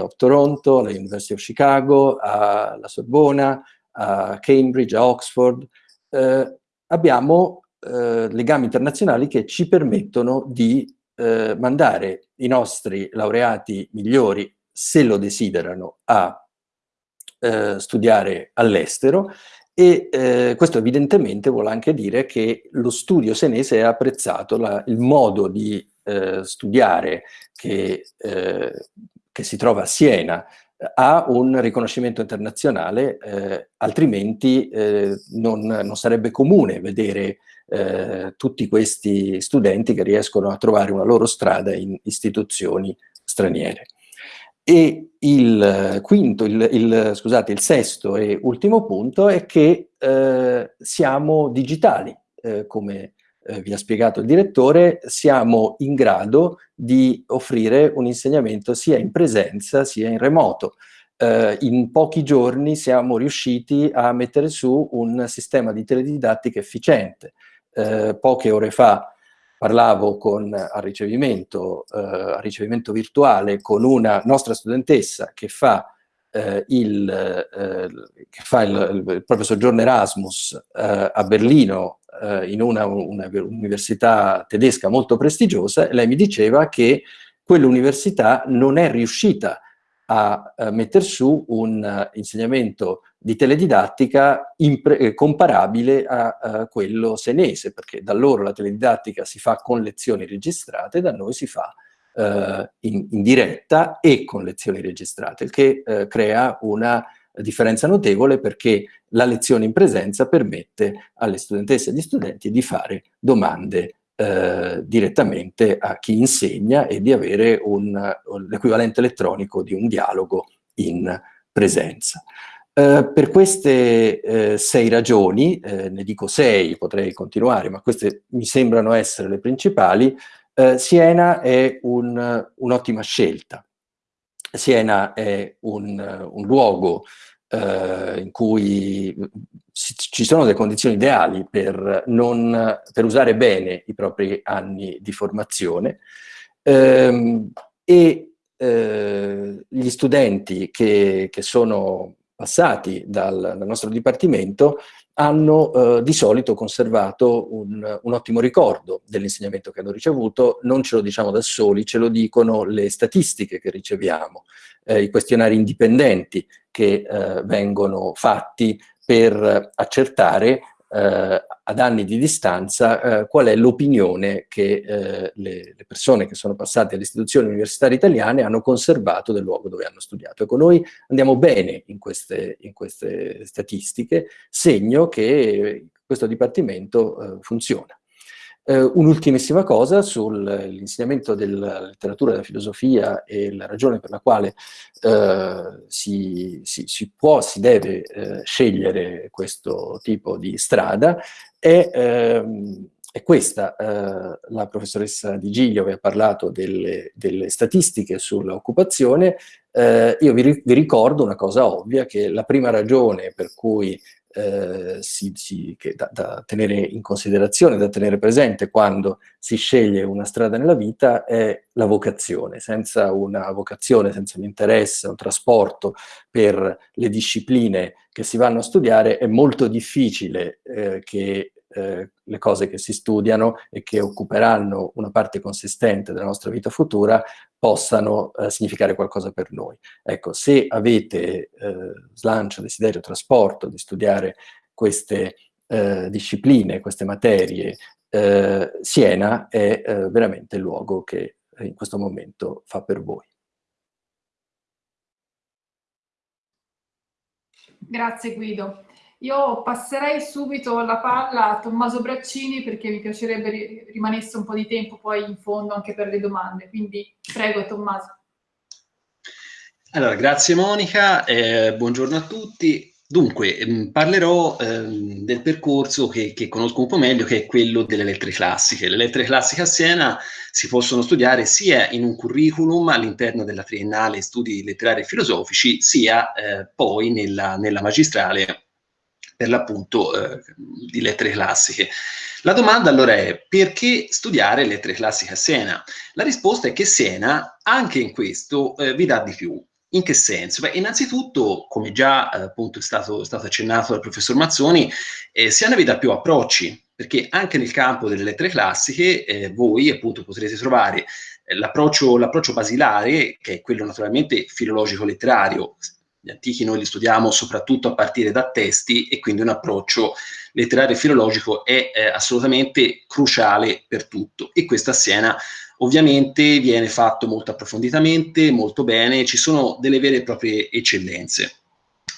of Toronto, alla of Chicago, alla Sorbona, a Cambridge, a Oxford, eh, abbiamo eh, legami internazionali che ci permettono di eh, mandare i nostri laureati migliori, se lo desiderano, a eh, studiare all'estero e eh, questo evidentemente vuole anche dire che lo studio senese ha apprezzato la, il modo di eh, studiare che, eh, che si trova a Siena, ha un riconoscimento internazionale, eh, altrimenti eh, non, non, sarebbe comune vedere eh, tutti questi studenti che riescono a trovare una loro strada in istituzioni straniere. E il quinto, il, il, scusate, il sesto e ultimo punto è che eh, siamo digitali, eh, come eh, vi ha spiegato il direttore, siamo in grado di offrire un insegnamento sia in presenza sia in remoto. Eh, in pochi giorni siamo riusciti a mettere su un sistema di teledidattica efficiente. Eh, poche ore fa parlavo con, al, ricevimento, eh, al ricevimento virtuale con una nostra studentessa che fa eh, il, eh, che fa il, il, proprio soggiorno Erasmus eh, a Berlino eh, in una, una, università tedesca molto prestigiosa, lei mi diceva che quell'università non è riuscita a, a mettere su un uh, insegnamento di teledidattica eh, comparabile a, a, quello senese, perché da loro la teledidattica si fa con lezioni registrate, da noi si fa uh, in, in, diretta e con lezioni registrate, il che uh, crea una differenza notevole perché la lezione in presenza permette alle studentesse e agli studenti di fare domande eh, direttamente a chi insegna e di avere l'equivalente elettronico di un dialogo in presenza. Eh, per queste eh, sei ragioni, eh, ne dico sei, potrei continuare, ma queste mi sembrano essere le principali, eh, Siena è un'ottima un scelta. Siena è un, un luogo eh, in cui ci sono delle condizioni ideali per, non, per, usare bene i propri anni di formazione ehm, e eh, gli studenti che, che sono passati dal, dal, nostro dipartimento hanno eh, di solito conservato un, un ottimo ricordo dell'insegnamento che hanno ricevuto, non ce lo diciamo da soli, ce lo dicono le statistiche che riceviamo, eh, i questionari indipendenti che eh, vengono fatti per accertare eh, ad anni di distanza eh, qual è l'opinione che eh, le, le, persone che sono passate alle istituzioni universitarie italiane hanno conservato del luogo dove hanno studiato. Ecco, noi andiamo bene in queste, in queste statistiche, segno che questo dipartimento eh, funziona. Eh, un'ultimissima cosa sull'insegnamento della letteratura, della filosofia e la ragione per la quale eh, si, si, si, può, si deve eh, scegliere questo tipo di strada è, ehm, è questa. Eh, la professoressa Di Giglio aveva parlato delle, delle statistiche sull'occupazione, eh, io vi, vi, ricordo una cosa ovvia, che la prima ragione per cui eh, si, si, da, da, tenere in considerazione, da tenere presente quando si sceglie una strada nella vita è la vocazione. Senza una vocazione, senza un interesse, un trasporto per le discipline che si vanno a studiare, è molto difficile eh, che eh, le cose che si studiano e che occuperanno una parte consistente della nostra vita futura possano eh, significare qualcosa per noi. Ecco, se avete eh, slancio, desiderio, trasporto di studiare queste eh, discipline, queste materie, eh, Siena è veramente il luogo che in questo momento fa per voi.
Grazie Guido. Io passerei subito la palla a Tommaso Braccini perché mi piacerebbe rimanesse un po' di tempo poi in fondo anche per le domande. Quindi prego Tommaso.
Allora, grazie Monica, eh, buongiorno a tutti. Dunque, ehm, parlerò ehm, del percorso che, che, conosco un po' meglio, che è quello delle lettere classiche. Le lettere classiche a Siena si possono studiare sia in un curriculum all'interno della triennale studi letterari e filosofici, sia eh, poi nella, nella magistrale per l'appunto eh, di lettere classiche. La domanda allora è perché studiare lettere classiche a Siena? La risposta è che Siena anche in questo eh, vi dà di più. In che senso? Beh, innanzitutto, come già eh, appunto è stato, è stato, accennato dal professor Mazzoni, eh, Siena vi dà più approcci, perché anche nel campo delle lettere classiche eh, voi appunto potrete trovare eh, l'approccio, basilare, che è quello naturalmente filologico-letterario, gli antichi noi li studiamo soprattutto a partire da testi e quindi un approccio letterario e filologico è eh, assolutamente cruciale per tutto e questo a Siena ovviamente viene fatto molto approfonditamente, molto bene, ci sono delle vere e proprie eccellenze.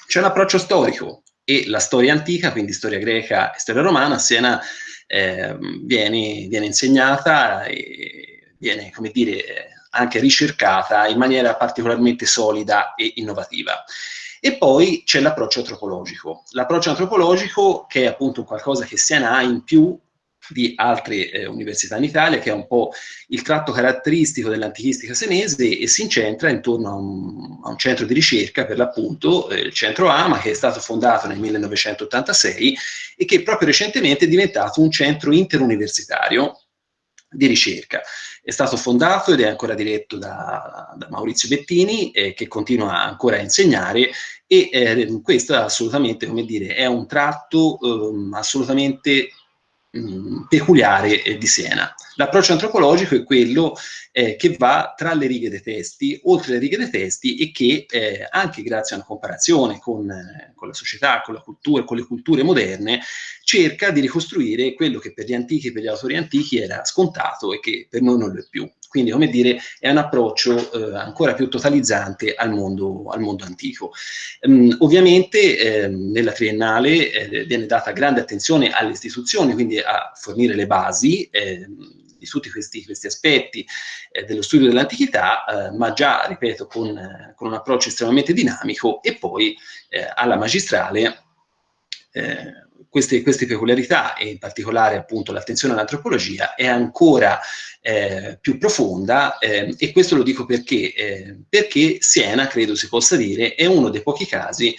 C'è l'approccio storico e la storia antica, quindi storia greca e storia romana, a Siena eh, viene, viene, insegnata e viene, come dire, anche ricercata in maniera particolarmente solida e innovativa. E poi c'è l'approccio antropologico. L'approccio antropologico, che è appunto qualcosa che Siena ha in più di altre eh, università in Italia, che è un po' il tratto caratteristico dell'antichistica senese e si incentra intorno a un, a un centro di ricerca, per l'appunto, eh, il centro AMA, che è stato fondato nel 1986 e che proprio recentemente è diventato un centro interuniversitario di ricerca. È stato fondato ed è ancora diretto da, da Maurizio Bettini, eh, che continua ancora a insegnare, e eh, questo assolutamente, come dire, è un tratto eh, assolutamente mh, peculiare di Siena. L'approccio antropologico è quello eh, che va tra le righe dei testi, oltre le righe dei testi e che eh, anche grazie a una comparazione con, eh, con, la società, con la cultura, con le culture moderne, cerca di ricostruire quello che per gli antichi e per gli autori antichi era scontato e che per noi non lo è più. Quindi, come dire, è un approccio eh, ancora più totalizzante al mondo, al mondo antico. Um, ovviamente eh, nella triennale eh, viene data grande attenzione alle istituzioni, quindi a fornire le basi ehm, tutti questi, questi aspetti eh, dello studio dell'antichità, eh, ma già, ripeto, con, eh, con, un approccio estremamente dinamico e poi eh, alla magistrale eh, queste, queste, peculiarità e in particolare appunto l'attenzione all'antropologia è ancora eh, più profonda e questo lo dico perché, perché Siena, credo si possa dire, è uno dei pochi casi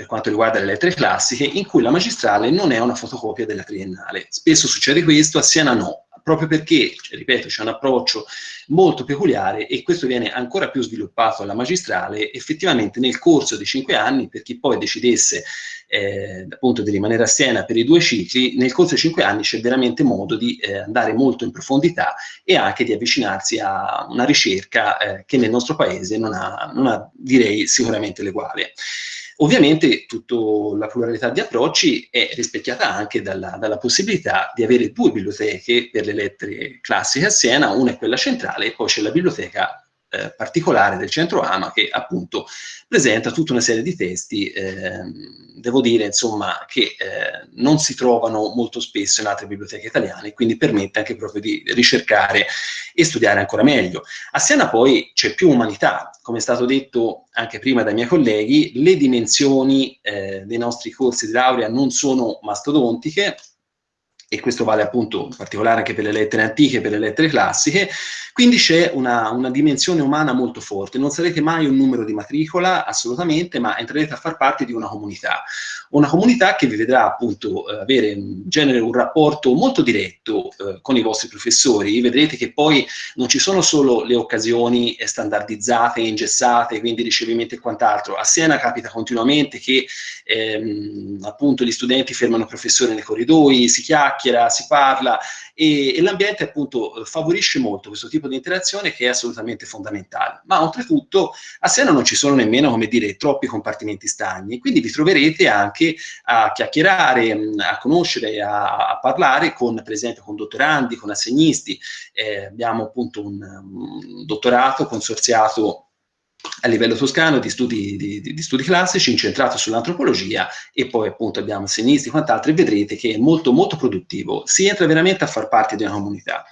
per quanto riguarda le lettere classiche, in cui la magistrale non è una fotocopia della triennale. Spesso succede questo, a Siena no, proprio perché, cioè, ripeto, c'è un approccio molto peculiare e questo viene ancora più sviluppato alla magistrale effettivamente nel corso dei cinque anni, per chi poi decidesse eh, appunto di rimanere a Siena per i due cicli, nel corso dei cinque anni c'è veramente modo di eh, andare molto in profondità e anche di avvicinarsi a una ricerca eh, che nel nostro paese non ha, non ha direi, sicuramente l'eguale. Ovviamente tutta la pluralità di approcci è rispecchiata anche dalla, dalla, possibilità di avere due biblioteche per le lettere classiche a Siena, una è quella centrale e poi c'è la biblioteca eh, particolare del centro AMA che appunto presenta tutta una serie di testi, eh, devo dire insomma che eh, non si trovano molto spesso in altre biblioteche italiane, quindi permette anche proprio di ricercare e studiare ancora meglio. A Siena poi c'è più umanità, come è stato detto anche prima dai miei colleghi, le dimensioni eh, dei nostri corsi di laurea non sono mastodontiche, e questo vale appunto in particolare anche per le lettere antiche per le lettere classiche, quindi c'è una, una, dimensione umana molto forte, non sarete mai un numero di matricola, assolutamente, ma entrerete a far parte di una comunità, una comunità che vi vedrà appunto eh, avere in genere un rapporto molto diretto eh, con i vostri professori, vedrete che poi non ci sono solo le occasioni standardizzate, ingessate, quindi ricevimenti e quant'altro, a Siena capita continuamente che ehm, appunto gli studenti fermano il professore nei corridoi, si chiacchierano, chiacchiera, si parla e, e l'ambiente appunto favorisce molto questo tipo di interazione che è assolutamente fondamentale. Ma oltretutto a Siena non ci sono nemmeno, come dire, troppi compartimenti stagni, quindi vi troverete anche a chiacchierare, a conoscere, a, a parlare con, per esempio, con dottorandi, con assegnisti. Eh, abbiamo appunto un, un dottorato consorziato a livello toscano di studi, di, di studi classici incentrato sull'antropologia e poi appunto abbiamo sinistra e quant'altro e vedrete che è molto molto produttivo, si entra veramente a far parte di una comunità.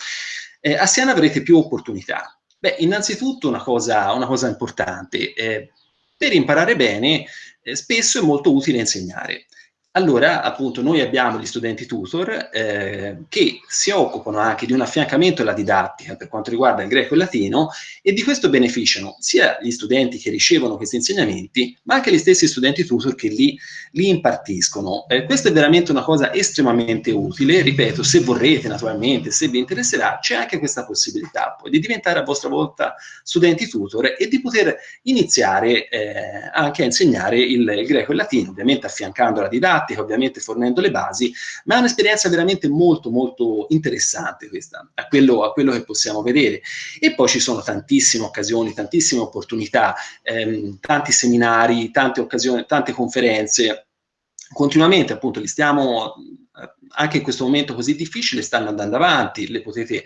Eh, a Siena avrete più opportunità. Beh, innanzitutto una cosa, una cosa importante, eh, per imparare bene eh, spesso è molto utile insegnare. Allora, appunto, noi abbiamo gli studenti tutor eh, che si occupano anche di un affiancamento alla didattica per quanto riguarda il greco e il latino e di questo beneficiano sia gli studenti che ricevono questi insegnamenti, ma anche gli stessi studenti tutor che li, li impartiscono. Eh, questa è veramente una cosa estremamente utile, ripeto, se vorrete naturalmente, se vi interesserà, c'è anche questa possibilità poi di diventare a vostra volta studenti tutor e di poter iniziare eh, anche a insegnare il, il greco e il latino, ovviamente affiancando la didattica, didattica, ovviamente fornendo le basi, ma è un'esperienza veramente molto molto interessante questa, a quello, a quello, che possiamo vedere. E poi ci sono tantissime occasioni, tantissime opportunità, ehm, tanti seminari, tante occasioni, tante conferenze, continuamente appunto li stiamo anche in questo momento così difficile stanno andando avanti, le potete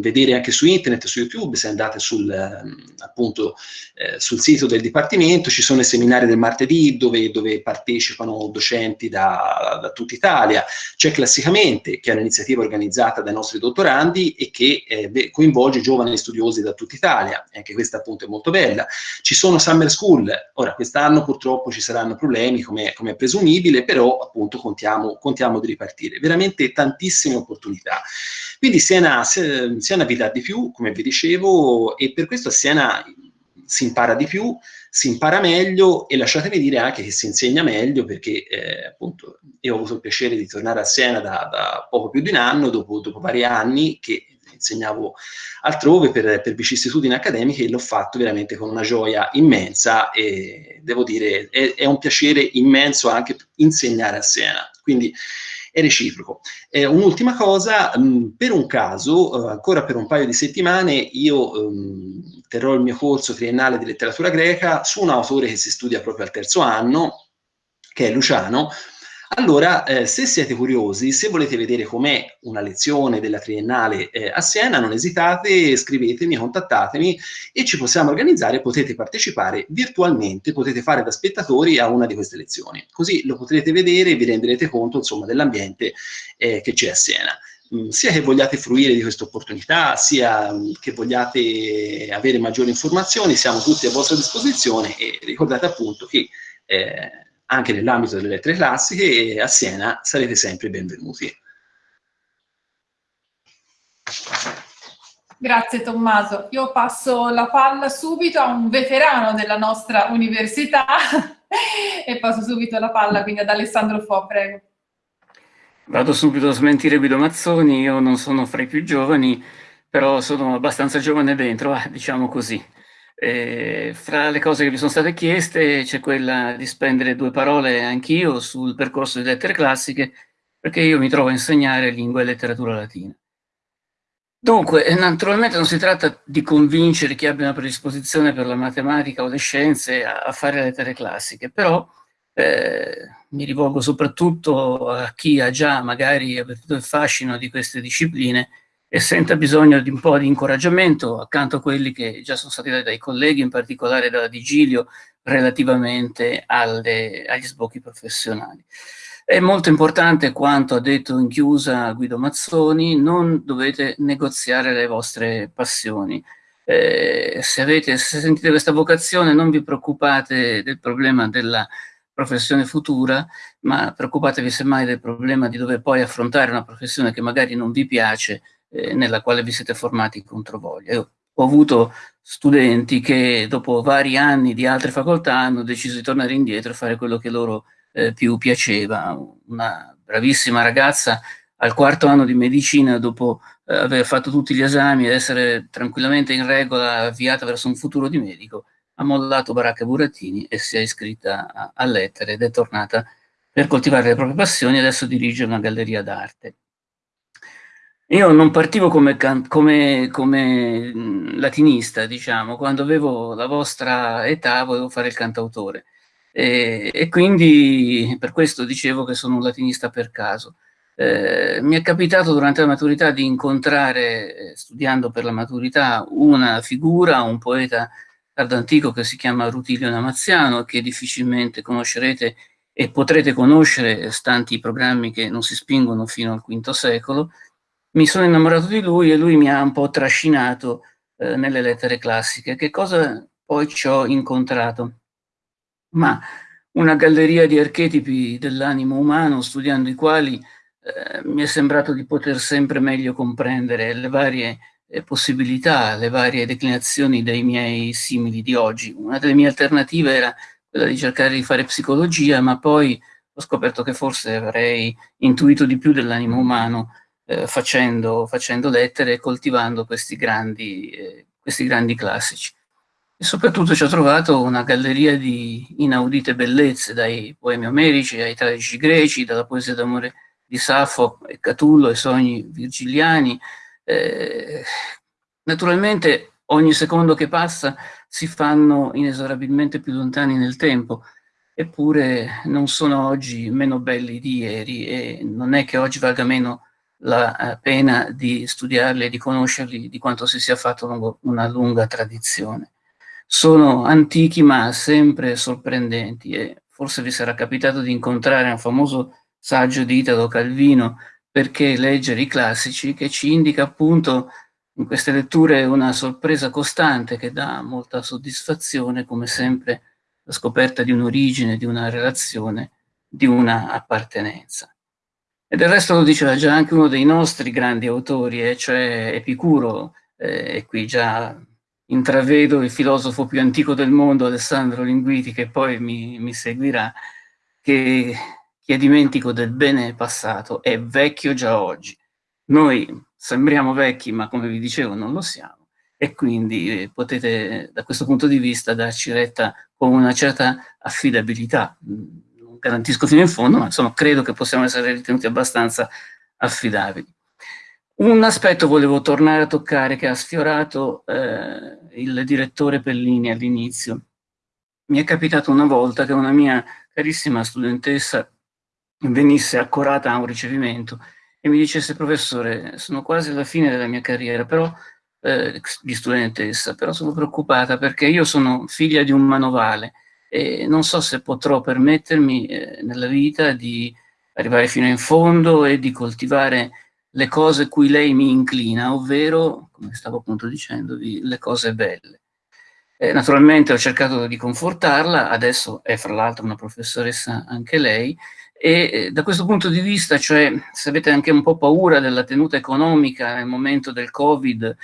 vedere anche su internet, su YouTube, se andate sul, ehm, appunto, eh, sul sito del Dipartimento, ci sono i seminari del martedì dove, dove partecipano docenti da, da tutta Italia, c'è Classicamente, che è un'iniziativa organizzata dai nostri dottorandi e che eh, coinvolge giovani studiosi da tutta Italia, anche questa appunto è molto bella. Ci sono Summer School, ora quest'anno purtroppo ci saranno problemi come, come è presumibile, però appunto contiamo, contiamo di ripartire partire, veramente tantissime opportunità. Quindi Siena, Siena vi dà di più, come vi dicevo, e per questo a Siena si impara di più, si impara meglio e lasciatemi dire anche che si insegna meglio perché eh, appunto io ho avuto il piacere di tornare a Siena da, da poco più di un anno, dopo, dopo vari anni che insegnavo altrove per, per vicissitudini accademiche e l'ho fatto veramente con una gioia immensa e devo dire è, è un piacere immenso anche insegnare a Siena. Quindi è reciproco. Eh, un'ultima cosa, mh, mm, per un caso, eh, ancora per un paio di settimane, io mh, terrò il mio corso triennale di letteratura greca su un autore che si studia proprio al terzo anno, che è Luciano, allora, eh, se siete curiosi, se volete vedere com'è una lezione della triennale eh, a Siena, non esitate, scrivetemi, contattatemi e ci possiamo organizzare, potete partecipare virtualmente, potete fare da spettatori a una di queste lezioni. Così lo potrete vedere e vi renderete conto, dell'ambiente eh, che c'è a Siena mm, sia che vogliate fruire di questa opportunità, sia mm, che vogliate avere maggiori informazioni, siamo tutti a vostra disposizione e ricordate appunto che eh, anche nell'ambito delle lettere classiche e a Siena sarete sempre benvenuti.
Grazie Tommaso. Io passo la palla subito a un veterano della nostra università e passo subito la palla quindi ad Alessandro Fo, prego.
Vado subito a smentire Guido Mazzoni, io non sono fra i più giovani, però sono abbastanza giovane dentro, ah, diciamo così. Eh, fra le cose che mi sono state chieste c'è quella di spendere due parole anch'io sul percorso di lettere classiche, perché io mi trovo a insegnare lingua e letteratura latina. Dunque, eh, naturalmente non si tratta di convincere chi abbia una predisposizione per la matematica o le scienze a, a fare lettere classiche, però eh, mi rivolgo soprattutto a chi ha già magari avvertito il fascino di queste discipline e senta bisogno di un po' di incoraggiamento accanto a quelli che già sono stati dati dai colleghi, in particolare dalla Digilio, relativamente alle, agli sbocchi professionali. È molto importante quanto ha detto in chiusa Guido Mazzoni, non dovete negoziare le vostre passioni. Eh, se, avete, se sentite questa vocazione non vi preoccupate del problema della professione futura, ma preoccupatevi semmai del problema di dover poi affrontare una professione che magari non vi piace, eh, nella quale vi siete formati contro voglia. Io ho avuto studenti che dopo vari anni di altre facoltà hanno deciso di tornare indietro e fare quello che loro eh, più piaceva. Una bravissima ragazza al quarto anno di medicina, dopo eh, aver fatto tutti gli esami ed essere tranquillamente in regola, avviata verso un futuro di medico, ha mollato Baracca Burattini e si è iscritta a, a lettere ed è tornata per coltivare le proprie passioni adesso dirige una galleria d'arte. Io non partivo come, come, come, latinista, diciamo, quando avevo la vostra età volevo fare il cantautore. E, e, quindi per questo dicevo che sono un latinista per caso. Eh, mi è capitato durante la maturità di incontrare, eh, studiando per la maturità, una figura, un poeta tardantico che si chiama Rutilio Namaziano, che difficilmente conoscerete e potrete conoscere, stanti i programmi che non si spingono fino al V secolo. Mi sono innamorato di lui e lui mi ha un po' trascinato eh, nelle lettere classiche. Che cosa poi ci ho incontrato? ma una galleria di archetipi dell'animo umano, studiando i quali eh, mi è sembrato di poter sempre meglio comprendere le varie eh, possibilità, le varie declinazioni dei miei simili di oggi. Una delle mie alternative era quella di cercare di fare psicologia, ma poi ho scoperto che forse avrei intuito di più dell'animo umano eh, facendo, facendo, lettere e coltivando questi grandi, eh, questi grandi classici. E soprattutto ci ho trovato una galleria di inaudite bellezze, dai poemi omerici ai tragici greci, dalla poesia d'amore di Safo e Catullo ai sogni virgiliani. Eh, naturalmente ogni secondo che passa si fanno inesorabilmente più lontani nel tempo, eppure non sono oggi meno belli di ieri e non è che oggi valga meno la eh, pena di studiarli e di conoscerli di quanto si sia fatto una lunga tradizione sono antichi ma sempre sorprendenti e forse vi sarà capitato di incontrare un famoso saggio di Italo Calvino perché leggere i classici che ci indica appunto in queste letture una sorpresa costante che dà molta soddisfazione come sempre la scoperta di un'origine, di una relazione, di una appartenenza. E del resto lo diceva già anche uno dei nostri grandi autori, eh, cioè Epicuro, eh, e qui già intravedo il filosofo più antico del mondo, Alessandro Linguiti, che poi mi, mi seguirà, che chi è dimentico del bene passato è vecchio già oggi. Noi sembriamo vecchi, ma come vi dicevo non lo siamo, e quindi eh, potete da questo punto di vista darci retta con una certa affidabilità. Garantisco fino in fondo, ma insomma credo che possiamo essere ritenuti abbastanza affidabili. Un aspetto volevo tornare a toccare che ha sfiorato eh, il direttore Pellini all'inizio. Mi è capitato una volta che una mia carissima studentessa venisse accorata a un ricevimento e mi dicesse professore sono quasi alla fine della mia carriera però eh, di studentessa però sono preoccupata perché io sono figlia di un manovale e non so se potrò permettermi eh, nella vita di arrivare fino in fondo e di coltivare le cose cui lei mi inclina, ovvero, come stavo appunto dicendovi, le cose belle. Eh, naturalmente ho cercato di confortarla, adesso è fra l'altro una professoressa anche lei, e eh, da questo punto di vista, cioè se avete anche un po' paura della tenuta economica nel momento del Covid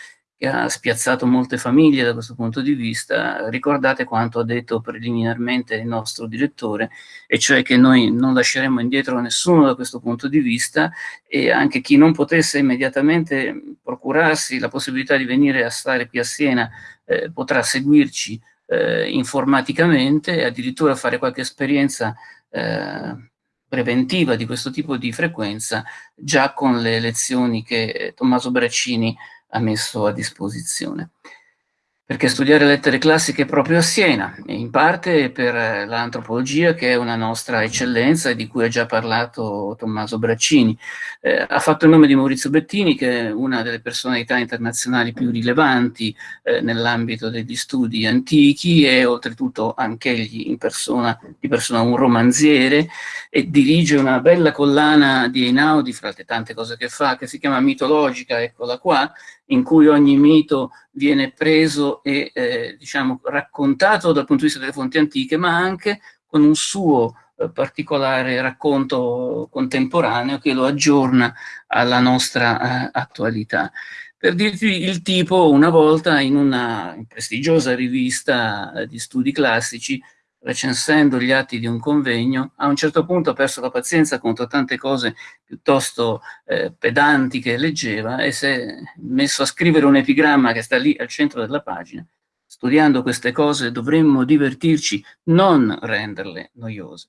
che ha spiazzato molte famiglie da questo punto di vista, ricordate quanto ha detto preliminarmente il nostro direttore, e cioè che noi non lasceremo indietro nessuno da questo punto di vista e anche chi non potesse immediatamente procurarsi la possibilità di venire a stare qui a Siena eh, potrà seguirci eh, informaticamente e addirittura fare qualche esperienza eh, preventiva di questo tipo di frequenza già con le lezioni che Tommaso Braccini ha messo a disposizione. perché studiare lettere classiche proprio a Siena, in parte per l'antropologia che è una nostra eccellenza e di cui ha già parlato Tommaso Braccini. Eh, ha fatto il nome di Maurizio Bettini che è una delle personalità internazionali più rilevanti eh, nell'ambito degli studi antichi e oltretutto anche egli in persona, di persona un romanziere e dirige una bella collana di Einaudi fra le tante cose che fa che si chiama Mitologica, eccola qua, in cui ogni mito viene preso e eh, diciamo, raccontato dal punto di vista delle fonti antiche, ma anche con un suo eh, particolare racconto contemporaneo che lo aggiorna alla nostra eh, attualità. Per dirvi il tipo, una volta in una prestigiosa rivista di studi classici recensendo gli atti di un convegno, a un certo punto ha perso la pazienza contro tante cose piuttosto eh, pedanti che leggeva e si è messo a scrivere un epigramma che sta lì al centro della pagina. Studiando queste cose dovremmo divertirci, non renderle noiose.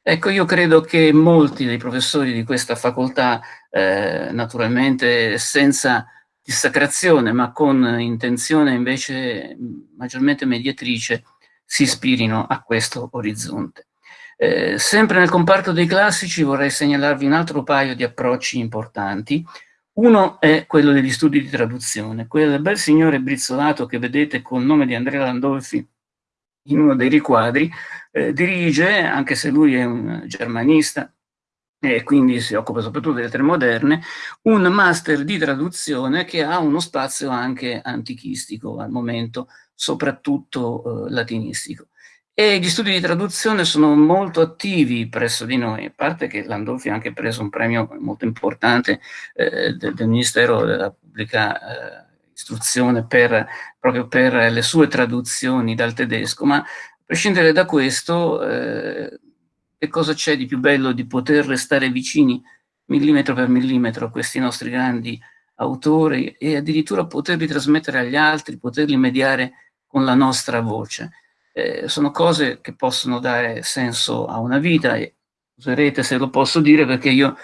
Ecco, io credo che molti dei professori di questa facoltà, eh, naturalmente senza dissacrazione, ma con intenzione invece maggiormente mediatrice, si ispirino a questo orizzonte. Eh, sempre nel comparto dei classici vorrei segnalarvi un altro paio di approcci importanti. Uno è quello degli studi di traduzione. Quel bel signore brizzolato che vedete col nome di Andrea Landolfi in uno dei riquadri, eh, dirige, anche se lui è un germanista, e quindi si occupa soprattutto delle lettere moderne, un master di traduzione che ha uno spazio anche antichistico al momento, soprattutto eh, latinistico. E gli studi di traduzione sono molto attivi presso di noi, a parte che Landolfi ha anche preso un premio molto importante eh, del, del, Ministero della Pubblica eh, Istruzione per, proprio per le sue traduzioni dal tedesco, ma a prescindere da questo, eh, che cosa c'è di più bello di poter restare vicini millimetro per millimetro a questi nostri grandi autori e addirittura poterli trasmettere agli altri, poterli mediare con la nostra voce. Eh, sono cose che possono dare senso a una vita e userete se lo posso dire perché io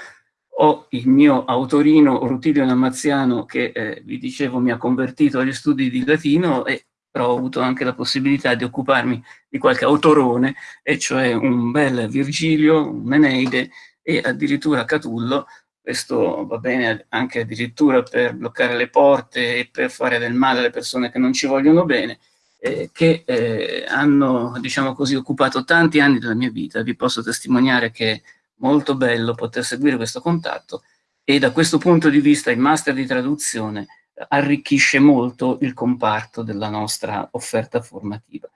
ho il mio autorino Rutilio Namaziano che eh, vi dicevo mi ha convertito agli studi di latino e però ho avuto anche la possibilità di occuparmi di qualche autorone, e cioè un bel Virgilio, un Eneide e addirittura Catullo, questo va bene anche addirittura per bloccare le porte e per fare del male alle persone che non ci vogliono bene, eh, che eh, hanno, diciamo così, occupato tanti anni della mia vita. Vi posso testimoniare che è molto bello poter seguire questo contatto e da questo punto di vista il master di traduzione arricchisce molto il comparto della nostra offerta formativa.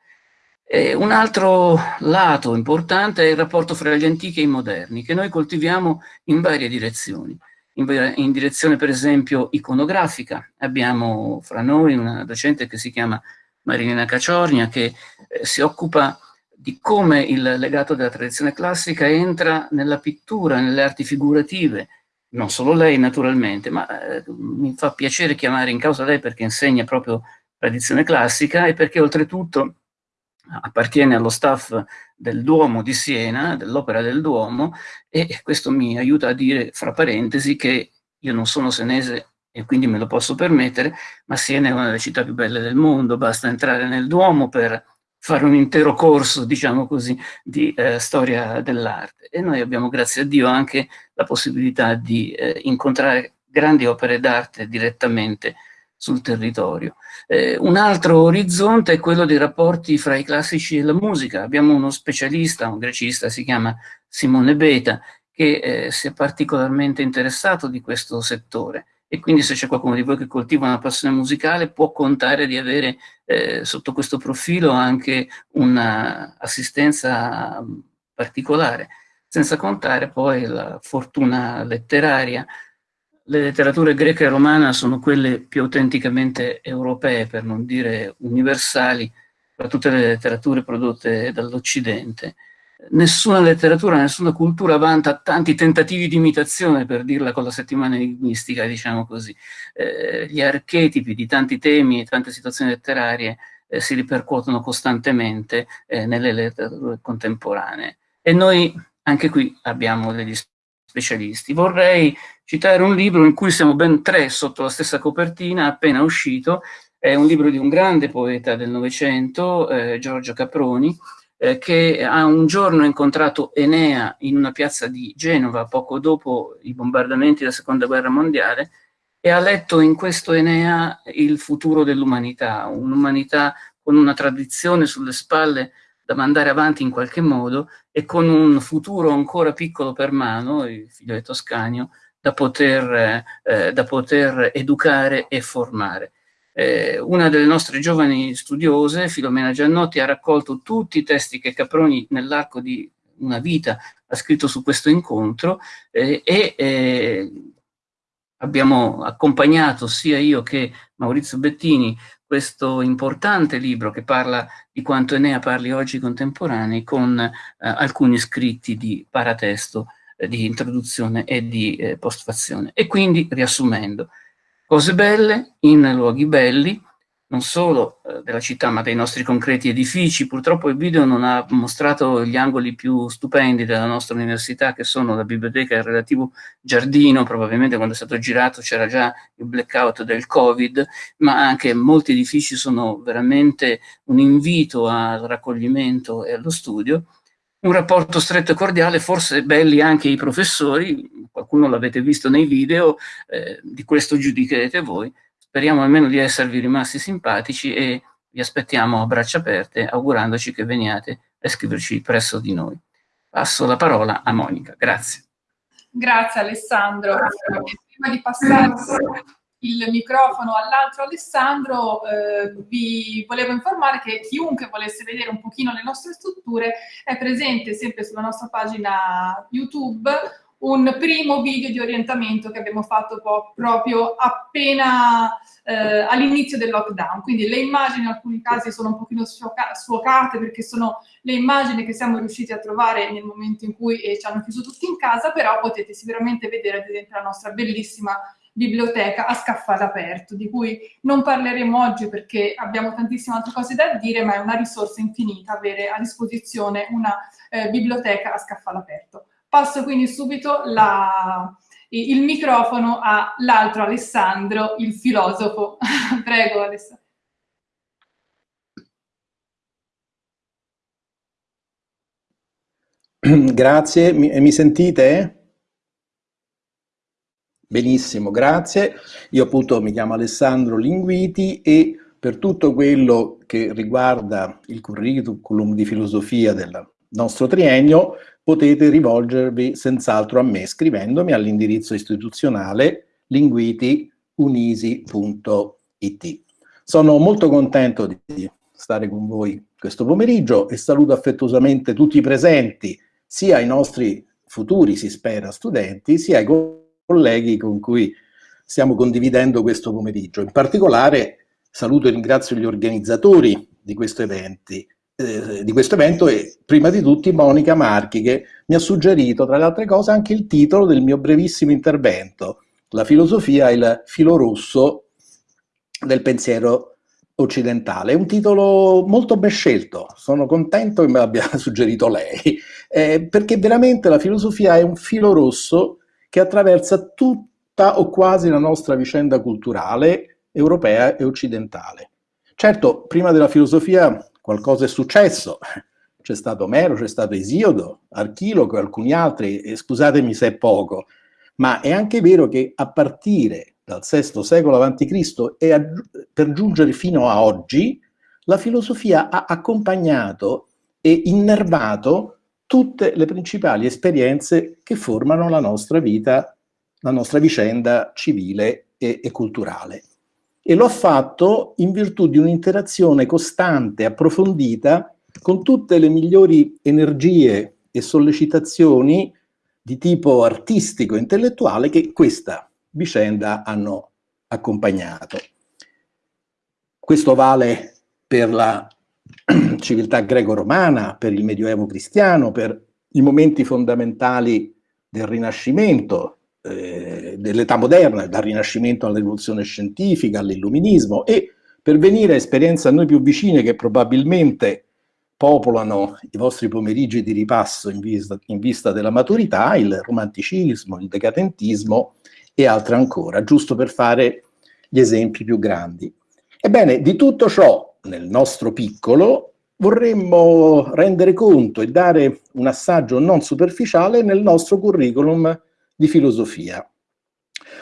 E un altro lato importante è il rapporto fra gli antichi e i moderni, che noi coltiviamo in varie direzioni. In, in direzione, per esempio, iconografica. Abbiamo fra noi una docente che si chiama Marilena Caciornia, che eh, si occupa di come il legato della tradizione classica entra nella pittura, nelle arti figurative, non solo lei naturalmente, ma eh, mi fa piacere chiamare in causa lei perché insegna proprio tradizione classica e perché oltretutto appartiene allo staff del Duomo di Siena, dell'Opera del Duomo, e questo mi aiuta a dire, fra parentesi, che io non sono senese e quindi me lo posso permettere, ma Siena è una delle città più belle del mondo, basta entrare nel Duomo per fare un intero corso, diciamo così, di eh, storia dell'arte. E noi abbiamo, grazie a Dio, anche la possibilità di eh, incontrare grandi opere d'arte direttamente sul territorio. Eh, un altro orizzonte è quello dei rapporti fra i classici e la musica. Abbiamo uno specialista, un grecista, si chiama Simone Beta, che eh, si è particolarmente interessato di questo settore e quindi se c'è qualcuno di voi che coltiva una passione musicale può contare di avere eh, sotto questo profilo anche un'assistenza particolare, senza contare poi la fortuna letteraria. Le letterature greca e romana sono quelle più autenticamente europee, per non dire universali, tra tutte le letterature prodotte dall'Occidente nessuna letteratura, nessuna cultura vanta tanti tentativi di imitazione, per dirla con la settimana enigmistica, diciamo così. Eh, gli archetipi di tanti temi e tante situazioni letterarie eh, si ripercuotono costantemente eh, nelle letterature contemporanee. E noi anche qui abbiamo degli specialisti. Vorrei citare un libro in cui siamo ben tre sotto la stessa copertina, appena uscito, È un libro di un grande poeta del Novecento, eh, Giorgio Caproni, eh, che ha un giorno incontrato Enea in una piazza di Genova, poco dopo i bombardamenti della Seconda Guerra Mondiale, e ha letto in questo Enea il futuro dell'umanità, un'umanità con una tradizione sulle spalle da mandare avanti in qualche modo e con un futuro ancora piccolo per mano, il figlio di Toscanio, da poter, eh, da poter educare e formare. Eh, una delle nostre giovani studiose, Filomena Giannotti, ha raccolto tutti i testi che Caproni nell'arco di una vita ha scritto su questo incontro eh, e eh, abbiamo accompagnato sia io che Maurizio Bettini questo importante libro che parla di quanto Enea parli oggi contemporanei con eh, alcuni scritti di paratesto, eh, di introduzione e di eh, postfazione. E quindi, riassumendo, cose belle in luoghi belli, non solo eh, della città ma dei nostri concreti edifici. Purtroppo il video non ha mostrato gli angoli più stupendi della nostra università che sono la biblioteca e il relativo giardino, probabilmente quando è stato girato c'era già il blackout del Covid, ma anche molti edifici sono veramente un invito al raccoglimento e allo studio. Un rapporto stretto e cordiale, forse belli anche i professori, qualcuno l'avete visto nei video, eh, di questo giudicherete voi, Speriamo almeno di esservi rimasti simpatici e vi aspettiamo a braccia aperte, augurandoci che veniate a iscriverci presso di noi. Passo la parola a Monica. Grazie.
Grazie Alessandro. Prima di passare il microfono all'altro Alessandro, eh, vi volevo informare che chiunque volesse vedere un pochino le nostre strutture è presente sempre sulla nostra pagina YouTube un primo video di orientamento che abbiamo fatto proprio appena eh, all'inizio del lockdown. Quindi le immagini in alcuni casi sono un pochino sfocate perché sono le immagini che siamo riusciti a trovare nel momento in cui eh, ci hanno chiuso tutti in casa, però potete sicuramente vedere ad esempio la nostra bellissima biblioteca a scaffale aperto, di cui non parleremo oggi perché abbiamo tantissime altre cose da dire, ma è una risorsa infinita avere a disposizione una eh, biblioteca a scaffale aperto. Passo quindi subito la, il microfono all'altro Alessandro, il filosofo. Prego Alessandro.
Grazie, mi, mi, sentite? Benissimo, grazie. Io appunto mi chiamo Alessandro Linguiti e per tutto quello che riguarda il curriculum di filosofia del nostro triennio potete rivolgervi senz'altro a me scrivendomi all'indirizzo istituzionale linguitiunisi.it. Sono molto contento di stare con voi questo pomeriggio e saluto affettuosamente tutti i presenti, sia i nostri futuri, si spera, studenti, sia i colleghi con cui stiamo condividendo questo pomeriggio. In particolare saluto e ringrazio gli organizzatori di questo eventi, eh, di questo evento e prima di tutti Monica Marchi che mi ha suggerito tra le altre cose anche il titolo del mio brevissimo intervento, La filosofia e il filo rosso del pensiero occidentale. È un titolo molto ben scelto, sono contento che me l'abbia suggerito lei, eh, perché veramente la filosofia è un filo rosso che attraversa tutta o quasi la nostra vicenda culturale europea e occidentale. Certo, prima della filosofia qualcosa è successo. C'è stato Omero, c'è stato Esiodo, Archiloco e alcuni altri, e scusatemi se è poco, ma è anche vero che a partire dal VI secolo a.C. e per giungere fino a oggi, la filosofia ha accompagnato e innervato tutte le principali esperienze che formano la nostra vita, la nostra vicenda civile e, e culturale e lo ha fatto in virtù di un'interazione costante, approfondita, con tutte le migliori energie e sollecitazioni di tipo artistico e intellettuale che questa vicenda hanno accompagnato. Questo vale per la civiltà greco-romana, per il Medioevo cristiano, per i momenti fondamentali del Rinascimento, eh, dell'età moderna, dal Rinascimento alla rivoluzione scientifica, all'illuminismo e per venire a esperienze a noi più vicine che probabilmente popolano i vostri pomeriggi di ripasso in vista, in vista della maturità, il romanticismo, il decadentismo e altre ancora, giusto per fare gli esempi più grandi. Ebbene, di tutto ciò, nel nostro piccolo, vorremmo rendere conto e dare un assaggio non superficiale nel nostro curriculum di filosofia.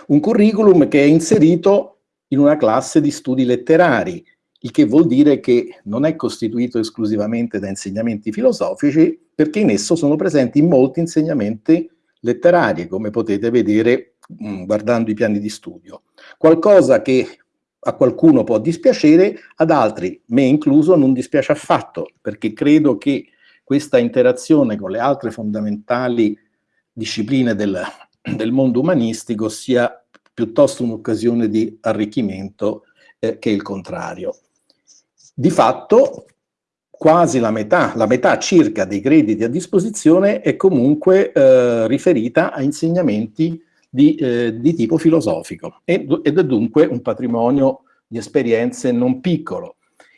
Un curriculum che è inserito in una classe di studi letterari, il che vuol dire che non è costituito esclusivamente da insegnamenti filosofici, perché in esso sono presenti molti insegnamenti letterari, come potete vedere mm, guardando i piani di studio. Qualcosa che a qualcuno può dispiacere, ad altri, me incluso, non dispiace affatto, perché credo che questa interazione con le altre fondamentali discipline del, del mondo umanistico sia piuttosto un'occasione di arricchimento eh, che il contrario. Di fatto, quasi la metà, la metà circa dei crediti a disposizione è comunque eh, riferita a insegnamenti di, eh, di tipo filosofico ed è dunque un patrimonio di esperienze non piccolo.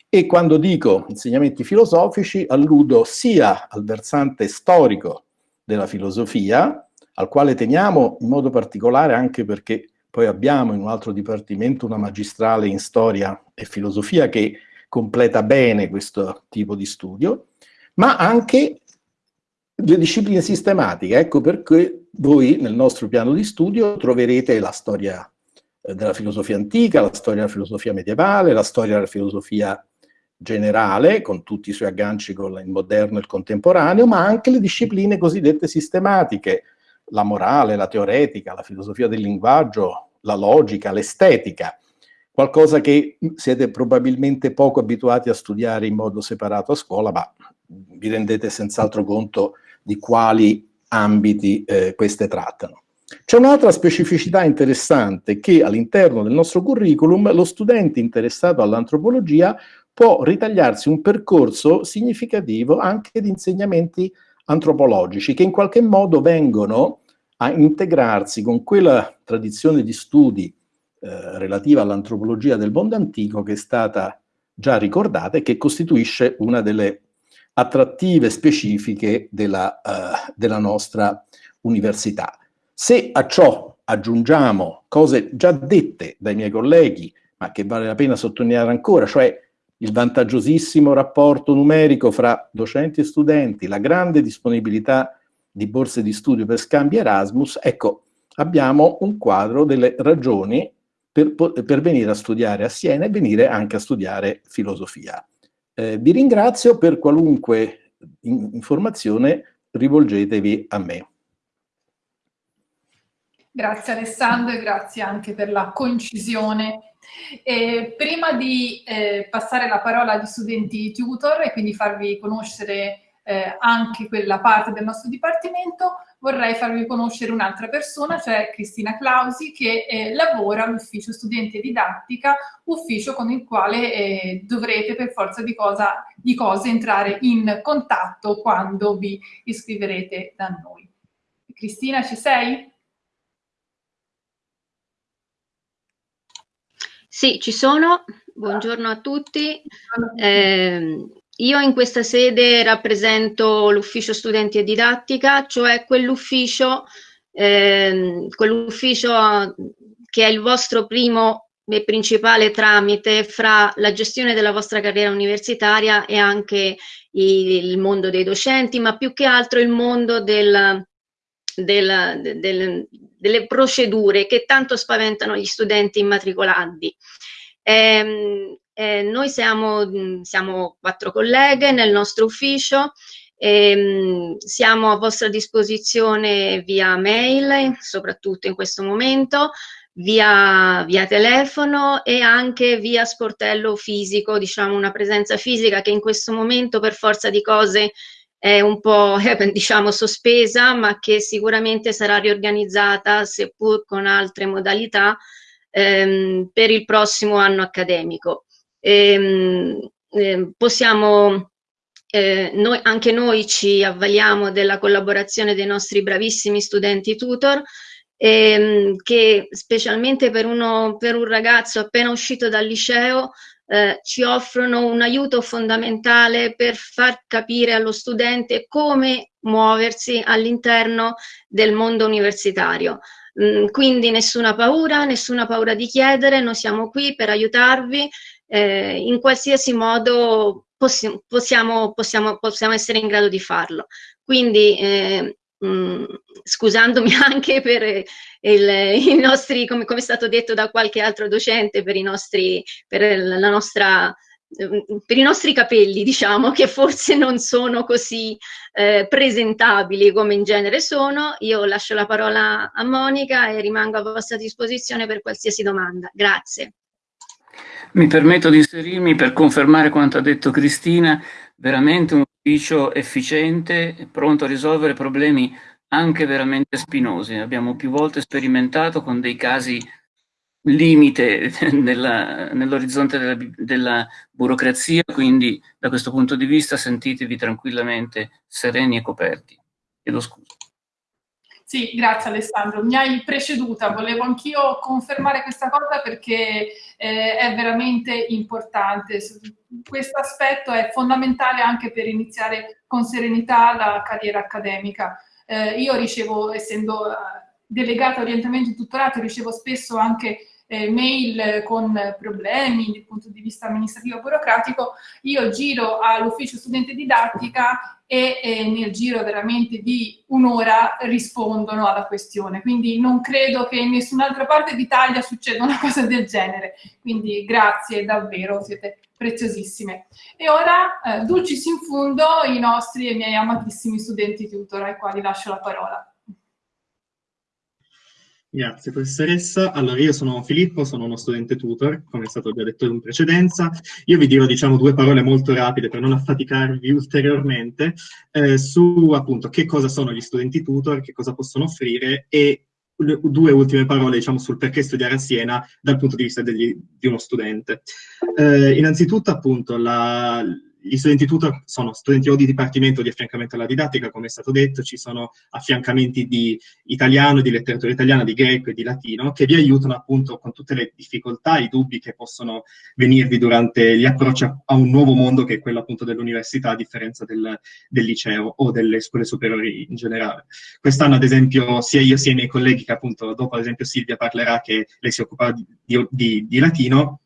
E quando dico insegnamenti filosofici alludo sia al versante storico della filosofia, al quale teniamo in modo particolare anche perché poi abbiamo in un altro dipartimento una magistrale in storia e filosofia che completa bene questo tipo di studio, ma anche le discipline sistematiche. Ecco perché voi nel nostro piano di studio troverete la storia eh, della filosofia antica, la storia della filosofia medievale, la storia della filosofia generale, con tutti i suoi agganci con il moderno e il contemporaneo, ma anche le discipline cosiddette sistematiche, la morale, la teoretica, la filosofia del linguaggio, la logica, l'estetica, qualcosa che siete probabilmente poco abituati a studiare in modo separato a scuola, ma vi rendete senz'altro conto di quali ambiti eh, queste trattano. C'è un'altra specificità interessante che all'interno del nostro curriculum lo studente interessato all'antropologia può ritagliarsi un percorso significativo anche di insegnamenti antropologici che in qualche modo vengono a integrarsi con quella tradizione di studi eh, relativa all'antropologia del mondo antico che è stata già ricordata e che costituisce una delle attrattive specifiche della, uh, della nostra università. Se a ciò aggiungiamo cose già dette dai miei colleghi, ma che vale la pena sottolineare ancora, cioè il vantaggiosissimo rapporto numerico fra docenti e studenti, la grande disponibilità di borse di studio per scambi Erasmus, ecco, abbiamo un quadro delle ragioni per, per venire a studiare a Siena e venire anche a studiare filosofia. Eh, vi ringrazio per qualunque in informazione rivolgetevi a me.
Grazie Alessandro e grazie anche per la concisione. E prima di eh, passare la parola agli studenti tutor e quindi farvi conoscere eh, anche quella parte del nostro dipartimento, vorrei farvi conoscere un'altra persona, cioè Cristina Clausi, che eh, lavora all'ufficio studente didattica, ufficio con il quale eh, dovrete per forza di, cosa, di cose entrare in contatto quando vi iscriverete da noi. Cristina, ci sei?
Sì, ci sono. Buongiorno a tutti. Eh, io in questa sede rappresento l'ufficio studenti e didattica, cioè quell'ufficio eh, quell'ufficio che è il vostro primo e principale tramite fra la gestione della vostra carriera universitaria e anche il mondo dei docenti, ma più che altro il mondo del, del, del, delle procedure che tanto spaventano gli studenti immatricolandi. Eh, eh, noi siamo, mm, siamo, quattro colleghe nel nostro ufficio, eh, siamo a vostra disposizione via mail, soprattutto in questo momento, via, via telefono e anche via sportello fisico, diciamo una presenza fisica che in questo momento per forza di cose è un po' diciamo sospesa, ma che sicuramente sarà riorganizzata, seppur con altre modalità, ehm, per il prossimo anno accademico. Ehm, eh, possiamo, eh, noi, anche noi ci avvaliamo della collaborazione dei nostri bravissimi studenti tutor, ehm, che specialmente per, uno, per un ragazzo appena uscito dal liceo eh, ci offrono un aiuto fondamentale per far capire allo studente come muoversi all'interno del mondo universitario. Mm, quindi nessuna paura, nessuna paura di chiedere, noi siamo qui per aiutarvi eh, in qualsiasi modo possi possiamo, possiamo, possiamo, essere in grado di farlo. Quindi, eh, mh, mm, scusandomi anche per il, i nostri, come, come, è stato detto da qualche altro docente, per, i nostri, per la nostra per i nostri capelli, diciamo, che forse non sono così eh, presentabili come in genere sono, io lascio la parola a Monica e rimango a vostra disposizione per qualsiasi domanda. Grazie.
Mi permetto di inserirmi per confermare quanto ha detto Cristina, veramente un ufficio efficiente, pronto a risolvere problemi anche veramente spinosi. Abbiamo più volte sperimentato con dei casi limite nell'orizzonte della, della, burocrazia, quindi da questo punto di vista sentitevi tranquillamente sereni e coperti. Chiedo scusa.
Sì, grazie Alessandro. Mi hai preceduta, volevo anch'io confermare questa cosa perché eh, è veramente importante. Questo aspetto è fondamentale anche per iniziare con serenità la carriera accademica. Eh, io ricevo, essendo eh, delegata orientamento e tutorato, ricevo spesso anche eh, mail con problemi dal punto di vista amministrativo burocratico, io giro all'ufficio studente didattica e eh, nel giro veramente di un'ora rispondono alla questione. Quindi non credo che in nessun'altra parte d'Italia succeda una cosa del genere. Quindi grazie davvero, siete preziosissime. E ora, eh, dulcis in fundo, i nostri e miei amatissimi studenti tutor ai quali lascio la parola.
Grazie professoressa. Allora io sono Filippo, sono uno studente tutor, come è stato già detto in precedenza. Io vi dirò diciamo due parole molto rapide per non affaticarvi ulteriormente eh, su appunto che cosa sono gli studenti tutor, che cosa possono offrire e due ultime parole diciamo sul perché studiare a Siena dal punto di vista degli, di uno studente. Eh, innanzitutto appunto la, gli studenti tutor sono studenti o di dipartimento di affiancamento alla didattica, come è stato detto, ci sono affiancamenti di italiano, di letteratura italiana, di greco e di latino, che vi aiutano appunto con tutte le difficoltà, i dubbi che possono venirvi durante gli approcci a, un nuovo mondo che è quello appunto dell'università, a differenza del, del, liceo o delle scuole superiori in generale. Quest'anno ad esempio sia io sia i miei colleghi, che appunto dopo ad esempio Silvia parlerà che lei si occupa di, di, di latino,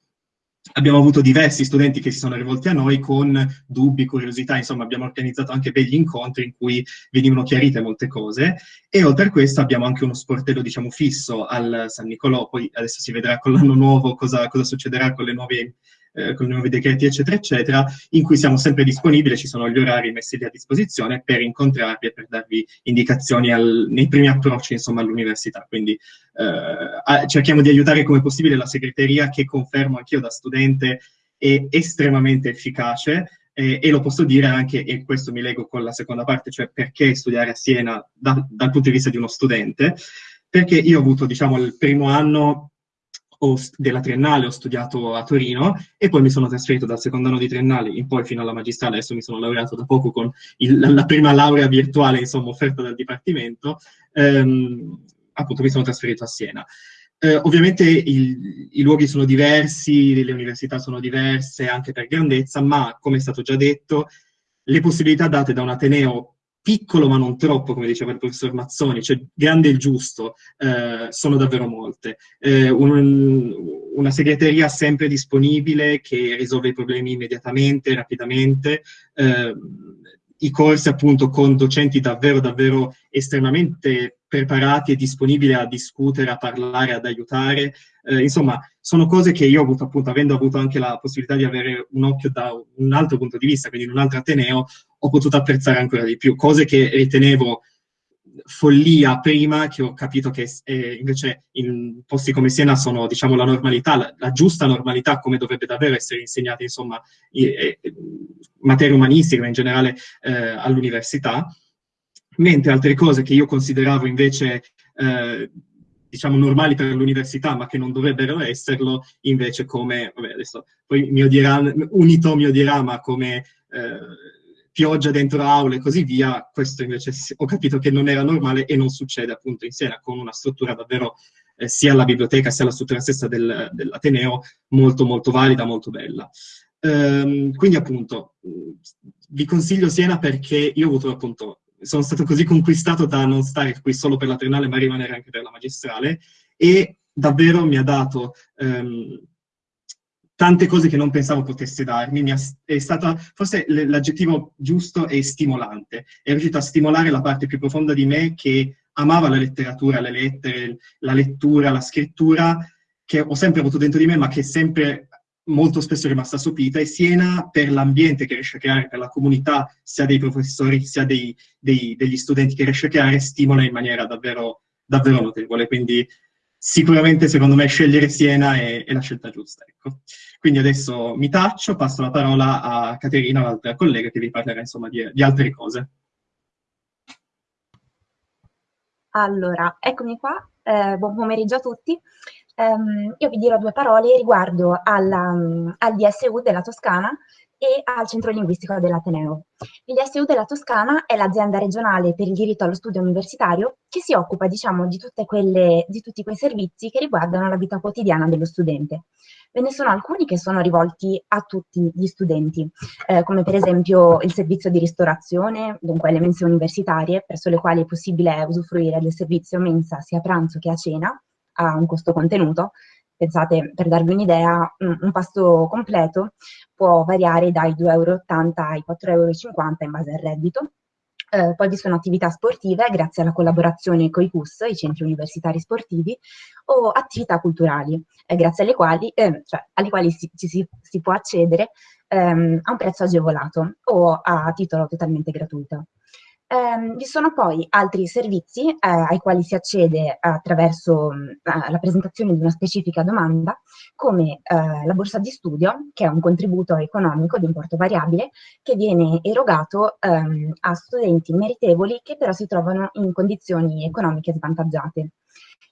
Abbiamo avuto diversi studenti che si sono rivolti a noi con dubbi, curiosità, insomma abbiamo organizzato anche begli incontri in cui venivano chiarite molte cose e oltre a questo abbiamo anche uno sportello diciamo fisso al San Nicolò, poi adesso si vedrà con l'anno nuovo cosa, cosa succederà con le nuove eh, con i nuovi decreti, eccetera, eccetera, in cui siamo sempre disponibili, ci sono gli orari messi lì a disposizione per incontrarvi e per darvi indicazioni al, nei primi approcci, insomma, all'università. Quindi eh, cerchiamo di aiutare come possibile la segreteria, che confermo anch'io da studente è estremamente efficace, eh, e lo posso dire anche, e questo mi leggo con la seconda parte, cioè perché studiare a Siena da, dal punto di vista di uno studente, perché io ho avuto, diciamo, il primo anno della triennale ho studiato a Torino e poi mi sono trasferito dal secondo anno di triennale in poi fino alla magistrale, adesso mi sono laureato da poco con il, la prima laurea virtuale insomma offerta dal Dipartimento, ehm, appunto mi sono trasferito a Siena. Eh, ovviamente il, i luoghi sono diversi, le università sono diverse anche per grandezza, ma come è stato già detto, le possibilità date da un Ateneo piccolo ma non troppo, come diceva il professor Mazzoni, cioè grande e giusto, eh, sono davvero molte. Eh, un, una segreteria sempre disponibile che risolve i problemi immediatamente, rapidamente, eh, i corsi appunto con docenti davvero, davvero estremamente preparati e disponibili a discutere, a parlare, ad aiutare. Eh, insomma, sono cose che io ho avuto, appunto, avendo avuto anche la possibilità di avere un occhio da un altro punto di vista, quindi in un altro Ateneo, ho potuto apprezzare ancora di più. Cose che ritenevo follia prima che ho capito che eh, invece in posti come Siena sono diciamo la normalità, la, la giusta normalità come dovrebbe davvero essere insegnata insomma in, in materie umanistiche ma in generale eh, all'università mentre altre cose che io consideravo invece eh, diciamo normali per l'università ma che non dovrebbero esserlo invece come vabbè adesso poi mi odierà unito mi odierà ma come eh, pioggia dentro aule e così via, questo invece ho capito che non era normale e non succede appunto in Siena con una struttura davvero, eh, sia la biblioteca sia la struttura stessa del, dell'Ateneo, molto molto valida, molto bella. Ehm, quindi appunto vi consiglio Siena perché io ho avuto appunto, sono stato così conquistato da non stare qui solo per la triennale ma rimanere anche per la magistrale e davvero mi ha dato... Ehm, tante cose che non pensavo potesse darmi, ha, è stata, forse l'aggettivo giusto è stimolante, è riuscito a stimolare la parte più profonda di me che amava la letteratura, le lettere, la lettura, la scrittura, che ho sempre avuto dentro di me, ma che è sempre molto spesso rimasta sopita, e Siena per l'ambiente che riesce a creare, per la comunità, sia dei professori, sia dei, dei, degli studenti che riesce a creare, stimola in maniera davvero, davvero notevole. Quindi sicuramente secondo me scegliere Siena è, è la scelta giusta. Ecco. Quindi adesso mi taccio, passo la parola a Caterina, l'altra collega, che vi parlerà insomma di, di altre cose.
Allora, eccomi qua, eh, buon pomeriggio a tutti. Um, io vi dirò due parole riguardo alla, um, al DSU della Toscana e al Centro Linguistico dell'Ateneo. Il DSU della Toscana è l'azienda regionale per il diritto allo studio universitario che si occupa, diciamo, di, quelle, di tutti quei servizi che riguardano la vita quotidiana dello studente. Ve ne sono alcuni che sono rivolti a tutti gli studenti, eh, come per esempio il servizio di ristorazione, dunque le mense universitarie, presso le quali è possibile usufruire del servizio mensa sia a pranzo che a cena, a un costo contenuto. Pensate, per darvi un'idea, un, pasto completo può variare dai 2,80 euro ai 4,50 euro in base al reddito. Eh, poi vi sono attività sportive grazie alla collaborazione con i CUS, i centri universitari sportivi, o attività culturali, eh, grazie alle quali, eh, cioè, alle quali si, si, si può accedere ehm, a un prezzo agevolato o a titolo totalmente gratuito. Eh, vi sono poi altri servizi eh, ai quali si accede attraverso eh, la presentazione di una specifica domanda, come eh, la borsa di studio, che è un contributo economico di importo variabile, che viene erogato ehm, a studenti meritevoli che però si trovano in condizioni economiche svantaggiate.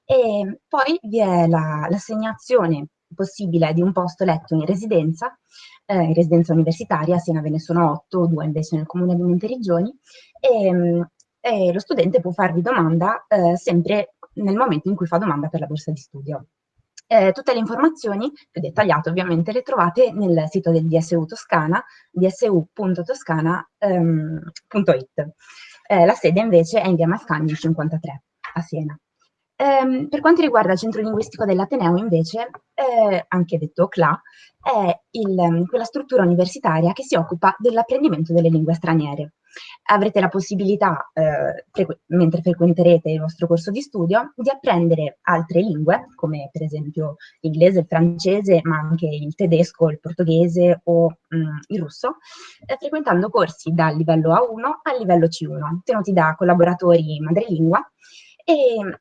E poi vi è l'assegnazione possibile di un posto letto in residenza, eh, in residenza universitaria, Siena ve ne sono otto, due invece nel comune di Monteriggioni, e, ehm, e lo studente può farvi domanda eh, sempre nel momento in cui fa domanda per la borsa di studio. Eh, tutte le informazioni, più dettagliate ovviamente, le trovate nel sito del DSU Toscana, dsu.toscana.it. Ehm, eh, la sede invece è in via Mascagni 53 a Siena. Ehm, per quanto riguarda il centro linguistico dell'Ateneo, invece, eh, anche detto CLA, è il, quella struttura universitaria che si occupa dell'apprendimento delle lingue straniere. Avrete la possibilità, eh, frequ mentre frequenterete il vostro corso di studio, di apprendere altre lingue, come per esempio l'inglese, il francese, ma anche il tedesco, il portoghese o mm, il russo, eh, frequentando corsi dal livello A1 al livello C1, tenuti da collaboratori madrelingua e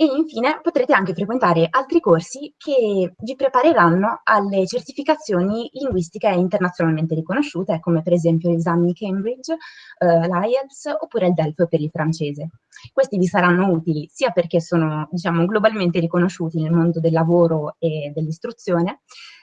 e infine potrete anche frequentare altri corsi che vi prepareranno alle certificazioni linguistiche internazionalmente riconosciute, come per esempio gli esami Cambridge, eh, l'IELTS oppure il DELF per il francese. Questi vi saranno utili sia perché sono diciamo, globalmente riconosciuti nel mondo del lavoro e dell'istruzione,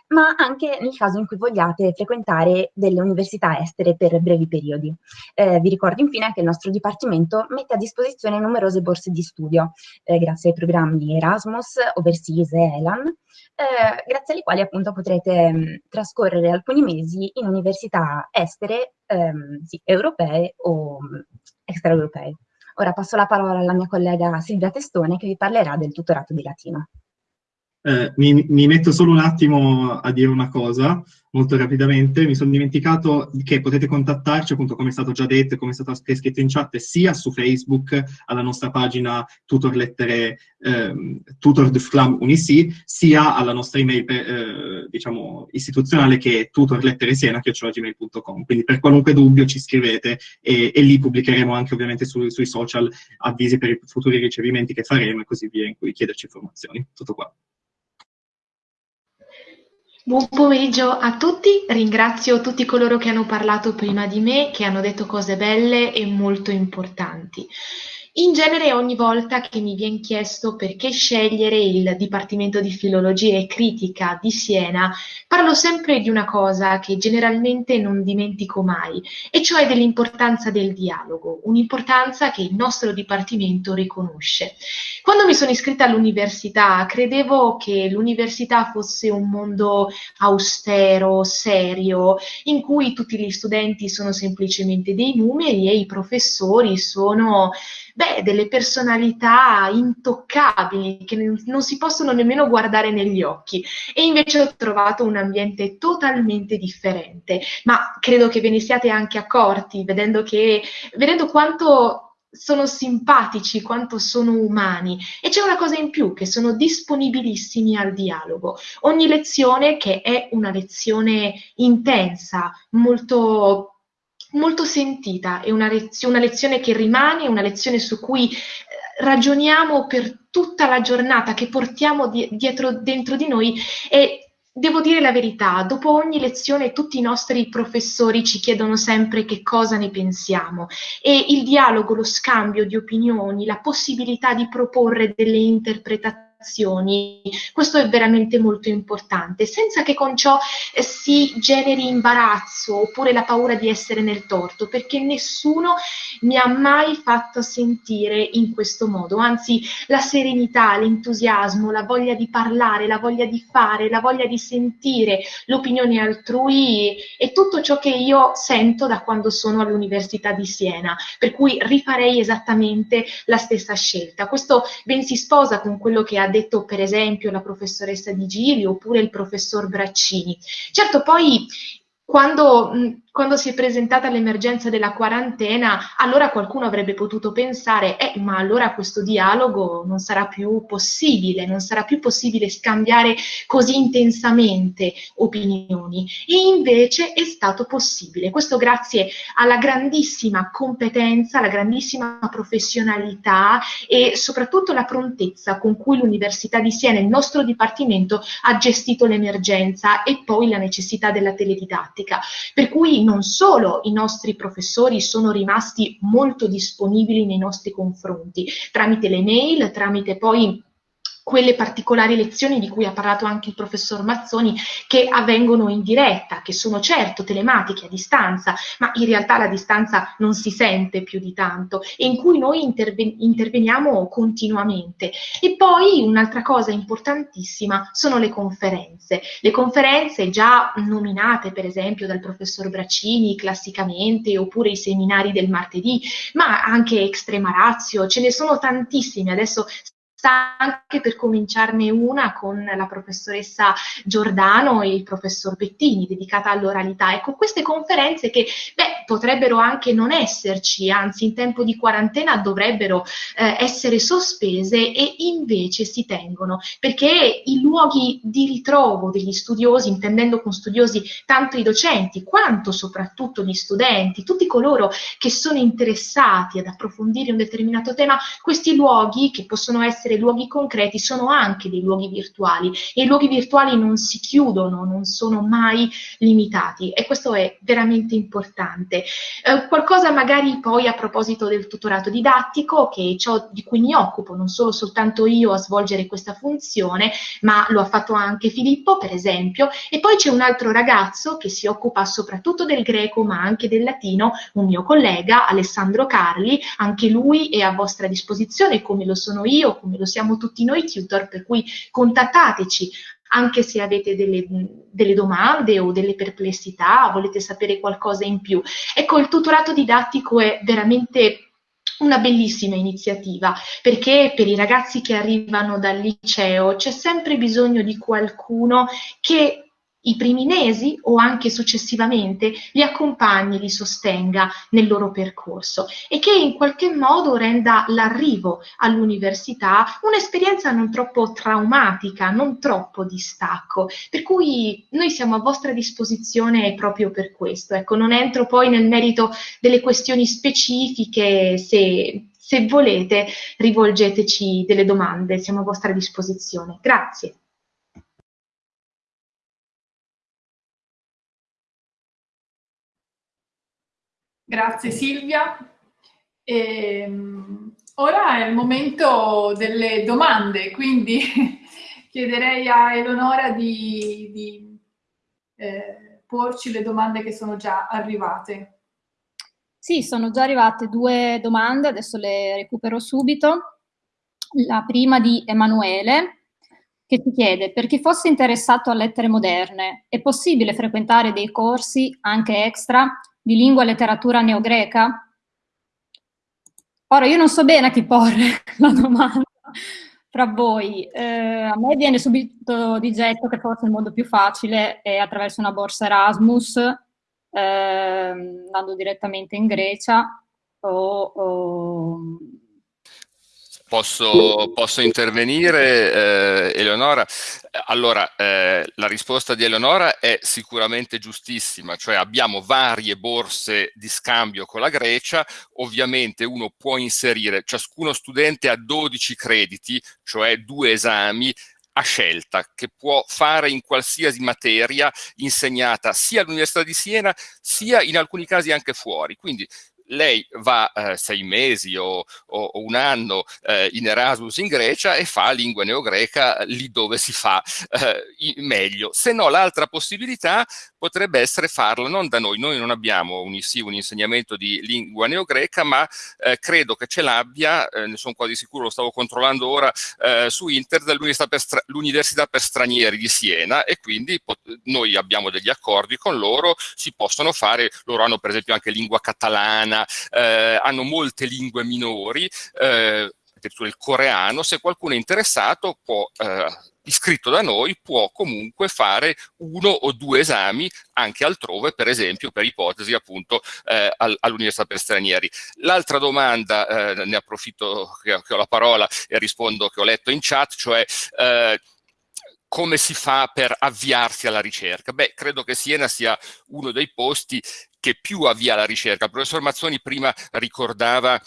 ma anche nel caso in cui vogliate frequentare delle università estere per brevi periodi. Eh, vi ricordo infine che il nostro Dipartimento mette a disposizione numerose borse di studio, eh, grazie ai programmi Erasmus, Overseas e ELAN, eh, grazie alle quali appunto potrete mh, mm, trascorrere alcuni mesi in università estere, ehm, sì, europee o mm, extraeuropee. Ora passo la parola alla mia collega Silvia Testone che vi parlerà del tutorato di latino.
Eh, mi, mi, metto solo un attimo a dire una cosa, molto rapidamente. Mi sono dimenticato che potete contattarci, appunto, come è stato già detto e come è stato scritto in chat, sia su Facebook, alla nostra pagina tutor lettere, eh, tutor Flam Unisi, sia alla nostra email, eh, diciamo, istituzionale che è tutorletteresiena.gmail.com. Quindi per qualunque dubbio ci scrivete e, e lì pubblicheremo anche ovviamente su, sui social avvisi per i futuri ricevimenti che faremo e così via, in cui chiederci informazioni. Tutto qua.
Buon pomeriggio a tutti, ringrazio tutti coloro che hanno parlato prima di me, che hanno detto cose belle e molto importanti. In genere ogni volta che mi viene chiesto perché scegliere il Dipartimento di Filologia e Critica di Siena, parlo sempre di una cosa che generalmente non dimentico mai, e cioè dell'importanza del dialogo, un'importanza che il nostro Dipartimento riconosce. Quando mi sono iscritta all'università credevo che l'università fosse un mondo austero, serio, in cui tutti gli studenti sono semplicemente dei numeri e i professori sono beh, delle personalità intoccabili che non si possono nemmeno guardare negli occhi. E invece ho trovato un ambiente totalmente differente, ma credo che ve ne siate anche accorti vedendo, che, vedendo quanto sono simpatici, quanto sono umani. E c'è una cosa in più, che sono disponibilissimi al dialogo. Ogni lezione che è una lezione intensa, molto molto sentita, è una, lez- una lezione che rimane, una lezione su cui eh, ragioniamo per tutta la giornata, che portiamo di- dietro, dentro di noi. E Devo dire la verità, dopo ogni lezione tutti i nostri professori ci chiedono sempre che cosa ne pensiamo. E il dialogo, lo scambio di opinioni, la possibilità di proporre delle interpretazioni questo è veramente molto importante, senza che con ciò eh, si generi imbarazzo oppure la paura di essere nel torto, perché nessuno mi ha mai fatto sentire in questo modo, anzi la serenità, l'entusiasmo, la voglia di parlare, la voglia di fare, la voglia di sentire l'opinione altrui è tutto ciò che io sento da quando sono all'Università di Siena, per cui rifarei esattamente la stessa scelta. Questo ben si sposa con quello che ha detto per esempio la professoressa Di Gili oppure il professor Braccini. Certo, poi quando, quando, si è presentata l'emergenza della quarantena, allora qualcuno avrebbe potuto pensare, eh, ma allora questo dialogo non sarà più possibile, non sarà più possibile scambiare così intensamente opinioni. E invece è stato possibile. Questo grazie alla grandissima competenza, alla grandissima professionalità e soprattutto la prontezza con cui l'Università di Siena, il nostro dipartimento, ha gestito l'emergenza e poi la necessità della teledidattica didattica, per cui non solo i nostri professori sono rimasti molto disponibili nei nostri confronti, tramite le mail, tramite poi quelle particolari lezioni di cui ha parlato anche il professor Mazzoni che avvengono in diretta, che sono certo telematiche a distanza, ma in realtà la distanza non si sente più di tanto e in cui noi interven- interveniamo continuamente. E poi un'altra cosa importantissima sono le conferenze. Le conferenze già nominate per esempio dal professor Braccini classicamente oppure i seminari del martedì, ma anche Extrema Razio, ce ne sono tantissime. Adesso anche per cominciarne una con la professoressa Giordano e il professor Bettini, dedicata all'oralità. Ecco, queste conferenze che beh, potrebbero anche non esserci, anzi in tempo di quarantena dovrebbero eh, essere sospese e invece si tengono, perché i luoghi di ritrovo degli studiosi, intendendo con studiosi tanto i docenti quanto soprattutto gli studenti, tutti coloro che sono interessati ad approfondire un determinato tema, questi luoghi che possono essere essere luoghi concreti, sono anche dei luoghi virtuali e i luoghi virtuali non si chiudono, non sono mai limitati e questo è veramente importante. Eh, qualcosa magari poi a proposito del tutorato didattico, che è ciò di cui mi occupo, non solo soltanto io a svolgere questa funzione, ma lo ha fatto anche Filippo, per esempio, e poi c'è un altro ragazzo che si occupa soprattutto del greco, ma anche del latino, un mio collega, Alessandro Carli, anche lui è a vostra disposizione, come lo sono io, come lo siamo tutti noi tutor, per cui contattateci anche se avete delle, delle, domande o delle perplessità, volete sapere qualcosa in più. Ecco, il tutorato didattico è veramente una bellissima iniziativa perché per i ragazzi che arrivano dal liceo c'è sempre bisogno di qualcuno che i primi mesi o anche successivamente li accompagni, li sostenga nel loro percorso e che in qualche modo renda l'arrivo all'università un'esperienza non troppo traumatica, non troppo distacco. Per cui noi siamo a vostra disposizione proprio per questo. Ecco, non entro poi nel merito delle questioni specifiche, se, se volete rivolgeteci delle domande, siamo a vostra disposizione. Grazie.
Grazie Silvia. E, um, ora è il momento delle domande, quindi chiederei a Eleonora di, di eh, porci le domande che sono già arrivate.
Sì, sono già arrivate due domande, adesso le recupero subito. La prima di Emanuele, che ti chiede, per chi fosse interessato a lettere moderne, è possibile frequentare dei corsi anche extra di lingua e letteratura neogreca? Ora, io non so bene a chi porre la domanda fra voi. Eh, a me viene subito di getto che forse il modo più facile è attraverso una borsa Erasmus, eh, andando direttamente in Grecia o, o
Posso, posso, intervenire, eh, Eleonora? Allora, eh, la risposta di Eleonora è sicuramente giustissima, cioè abbiamo varie borse di scambio con la Grecia, ovviamente uno può inserire, ciascuno studente ha 12 crediti, cioè due esami, a scelta che può fare in qualsiasi materia insegnata sia all'Università di Siena sia in alcuni casi anche fuori. Quindi lei va eh, sei mesi o, o, un anno eh, in Erasmus in Grecia e fa lingua neogreca lì dove si fa eh, meglio. Se no l'altra possibilità potrebbe essere farlo non da noi, noi non abbiamo un, sì, un insegnamento di lingua neogreca ma eh, credo che ce l'abbia, eh, ne sono quasi sicuro, lo stavo controllando ora eh, su internet, l'Università per, per Stranieri di Siena e quindi noi abbiamo degli accordi con loro, si possono fare, loro hanno per esempio anche lingua catalana, eh, hanno molte lingue minori, eh, addirittura il coreano, se qualcuno è interessato può eh, iscritto da noi può comunque fare uno o due esami anche altrove, per esempio per ipotesi appunto eh, all'Università per Stranieri. L'altra domanda, eh, ne approfitto che, che, ho la parola e rispondo che ho letto in chat, cioè eh, come si fa per avviarsi alla ricerca? Beh, credo che Siena sia uno dei posti che più avvia la ricerca. Il professor Mazzoni prima ricordava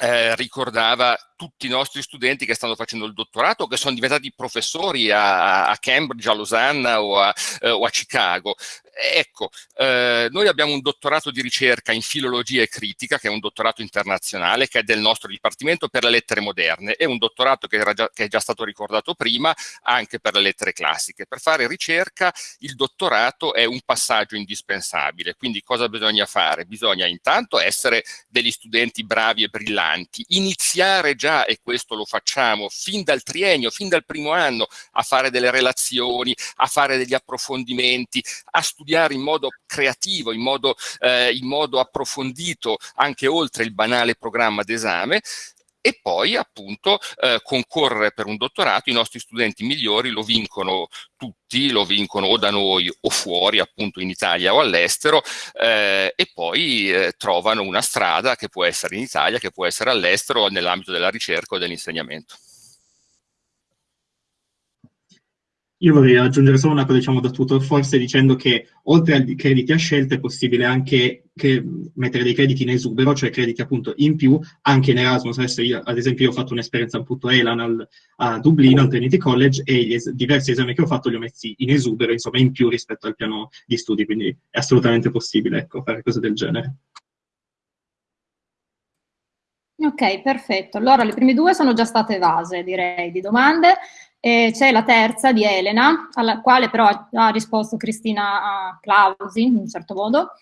eh, ricordava tutti i nostri studenti che stanno facendo il dottorato, che sono diventati professori a, a Cambridge, a Losanna o a, eh, o a Chicago. Ecco, eh, noi abbiamo un dottorato di ricerca in filologia e critica, che è un dottorato internazionale, che è del nostro Dipartimento per le lettere moderne, è un dottorato che, già, che è già stato ricordato prima, anche per le lettere classiche. Per fare ricerca il dottorato è un passaggio indispensabile, quindi cosa bisogna fare? Bisogna intanto essere degli studenti bravi e brillanti, iniziare già, e questo lo facciamo, fin dal triennio, fin dal primo anno, a fare delle relazioni, a fare degli approfondimenti, a studiare studiare in modo creativo, in modo, eh, in modo approfondito, anche oltre il banale programma d'esame, e poi appunto eh, concorrere per un dottorato, i nostri studenti migliori lo vincono tutti, lo vincono o da noi o fuori, appunto in Italia o all'estero, eh, e poi eh, trovano una strada che può essere in Italia, che può essere all'estero nell'ambito della ricerca o dell'insegnamento.
Io vorrei aggiungere solo una cosa, diciamo, da tutor, forse dicendo che oltre ai crediti a scelta è possibile anche mettere dei crediti in esubero, cioè crediti appunto in più, anche in Erasmus. Adesso io, ad esempio, io ho fatto un'esperienza appunto ELAN al, a Dublino, al Trinity College, e es diversi esami che ho fatto li ho messi in esubero, insomma, in più rispetto al piano di studi, quindi è assolutamente possibile, ecco, fare cose del genere.
Ok, perfetto. Allora, le prime due sono già state evase, direi, di domande. E c'è la terza di Elena, alla quale però ha risposto Cristina Clausi, in un certo modo,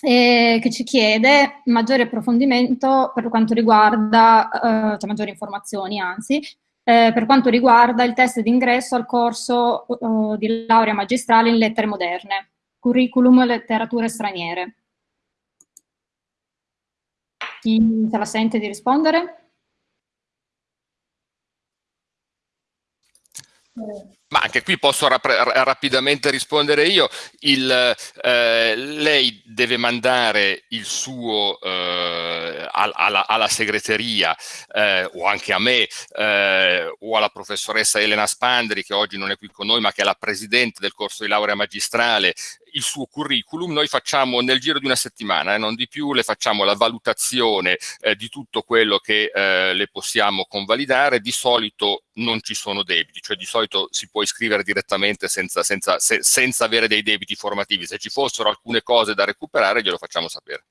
che ci chiede maggiore approfondimento per quanto riguarda, eh, cioè maggiori informazioni anzi, eh, per quanto riguarda il test d'ingresso al corso eh, di laurea magistrale in lettere moderne, curriculum letterature straniere. Chi se la sente di rispondere?
嗯 Ma anche qui posso rap rapidamente rispondere io. Il, eh, lei deve mandare il suo eh, alla, alla, segreteria eh, o anche a me eh, o alla professoressa Elena Spandri che oggi non è qui con noi ma che è la presidente del corso di laurea magistrale il suo curriculum, noi facciamo nel giro di una settimana, eh, non di più, le facciamo la valutazione eh, di tutto quello che eh, le possiamo convalidare, di solito non ci sono debiti, cioè di solito si può iscrivere direttamente senza, senza, se, senza avere dei debiti formativi, se ci fossero alcune cose da recuperare glielo facciamo sapere.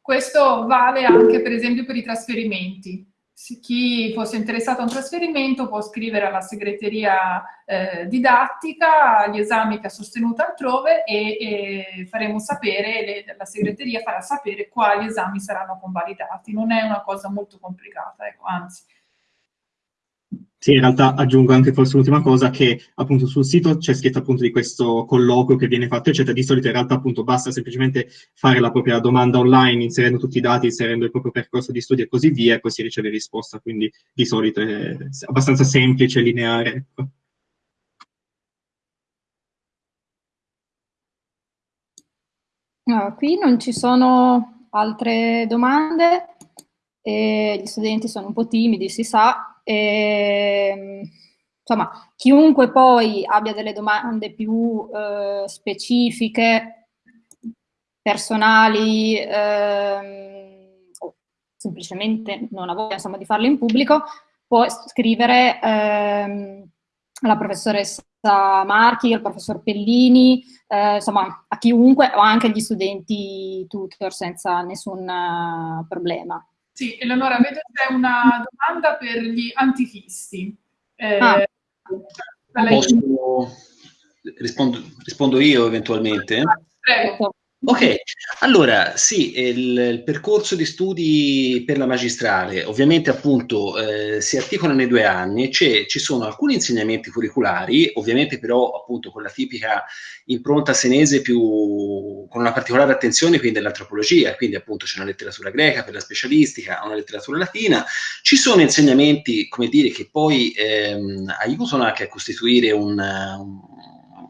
Questo vale anche per esempio per i trasferimenti chi fosse interessato a un trasferimento può scrivere alla segreteria eh, didattica gli esami che ha sostenuto altrove e, e faremo sapere, le, la segreteria farà sapere quali esami saranno convalidati. Non è una cosa molto complicata, ecco, anzi.
Sì, in realtà aggiungo anche forse l'ultima cosa, che appunto sul sito c'è scritto appunto di questo colloquio che viene fatto, eccetera. Di solito in realtà appunto basta semplicemente fare la propria domanda online, inserendo tutti i dati, inserendo il proprio percorso di studio e così via, e poi si riceve risposta. Quindi di solito è abbastanza semplice, lineare. Ecco.
No, qui non ci sono altre domande, e gli studenti sono un po' timidi, si sa, e, ehm, insomma, chiunque poi abbia delle domande più eh, specifiche, personali, ehm, o semplicemente non ha voglia insomma, di farle in pubblico, può scrivere ehm, alla professoressa Marchi, al professor Pellini, eh, insomma a chiunque o anche agli studenti tutor senza nessun uh, problema.
Sì, Eleonora, vedo c'è una domanda per gli antichisti. Eh, ah.
Posso... rispondo, rispondo, io eventualmente?
Prego.
Ok, allora sì, il, il, percorso di studi per la magistrale. Ovviamente appunto eh, si articola nei due anni, ci sono alcuni insegnamenti curriculari, ovviamente però appunto con la tipica impronta senese più con una particolare attenzione quindi all'antropologia, quindi appunto c'è una letteratura greca per la specialistica, una letteratura latina, ci sono insegnamenti come dire che poi ehm, aiutano anche a costituire un, un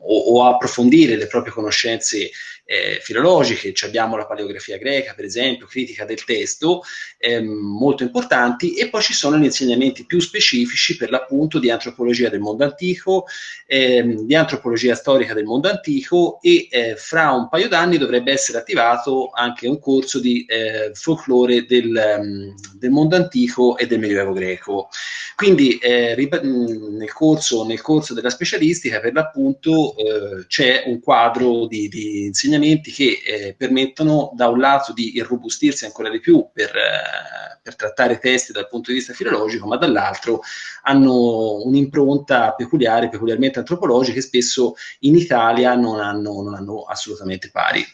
o, o, approfondire le proprie conoscenze eh, filologiche, cioè abbiamo la paleografia greca, per esempio, critica del testo, ehm, molto importanti, e poi ci sono gli insegnamenti più specifici per l'appunto di antropologia del mondo antico, ehm, di antropologia storica del mondo antico e eh, fra un paio d'anni dovrebbe essere attivato anche un corso di eh, folklore del, um, del, mondo antico e del medioevo greco. Quindi eh, nel corso, nel, corso, della specialistica per l'appunto eh, c'è un quadro di, di insegnamenti insegnamenti che eh, permettono da un lato di irrobustirsi ancora di più per, eh, per trattare testi dal punto di vista filologico, ma dall'altro hanno un'impronta peculiare, peculiarmente antropologica e spesso in Italia non hanno, non hanno assolutamente pari.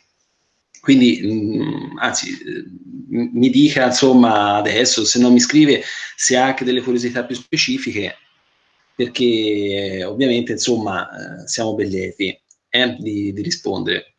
Quindi, mm, anzi, mh, mi dica insomma adesso, se non mi scrive, se ha anche delle curiosità più specifiche, perché ovviamente insomma eh, siamo ben lieti eh, di, di rispondere.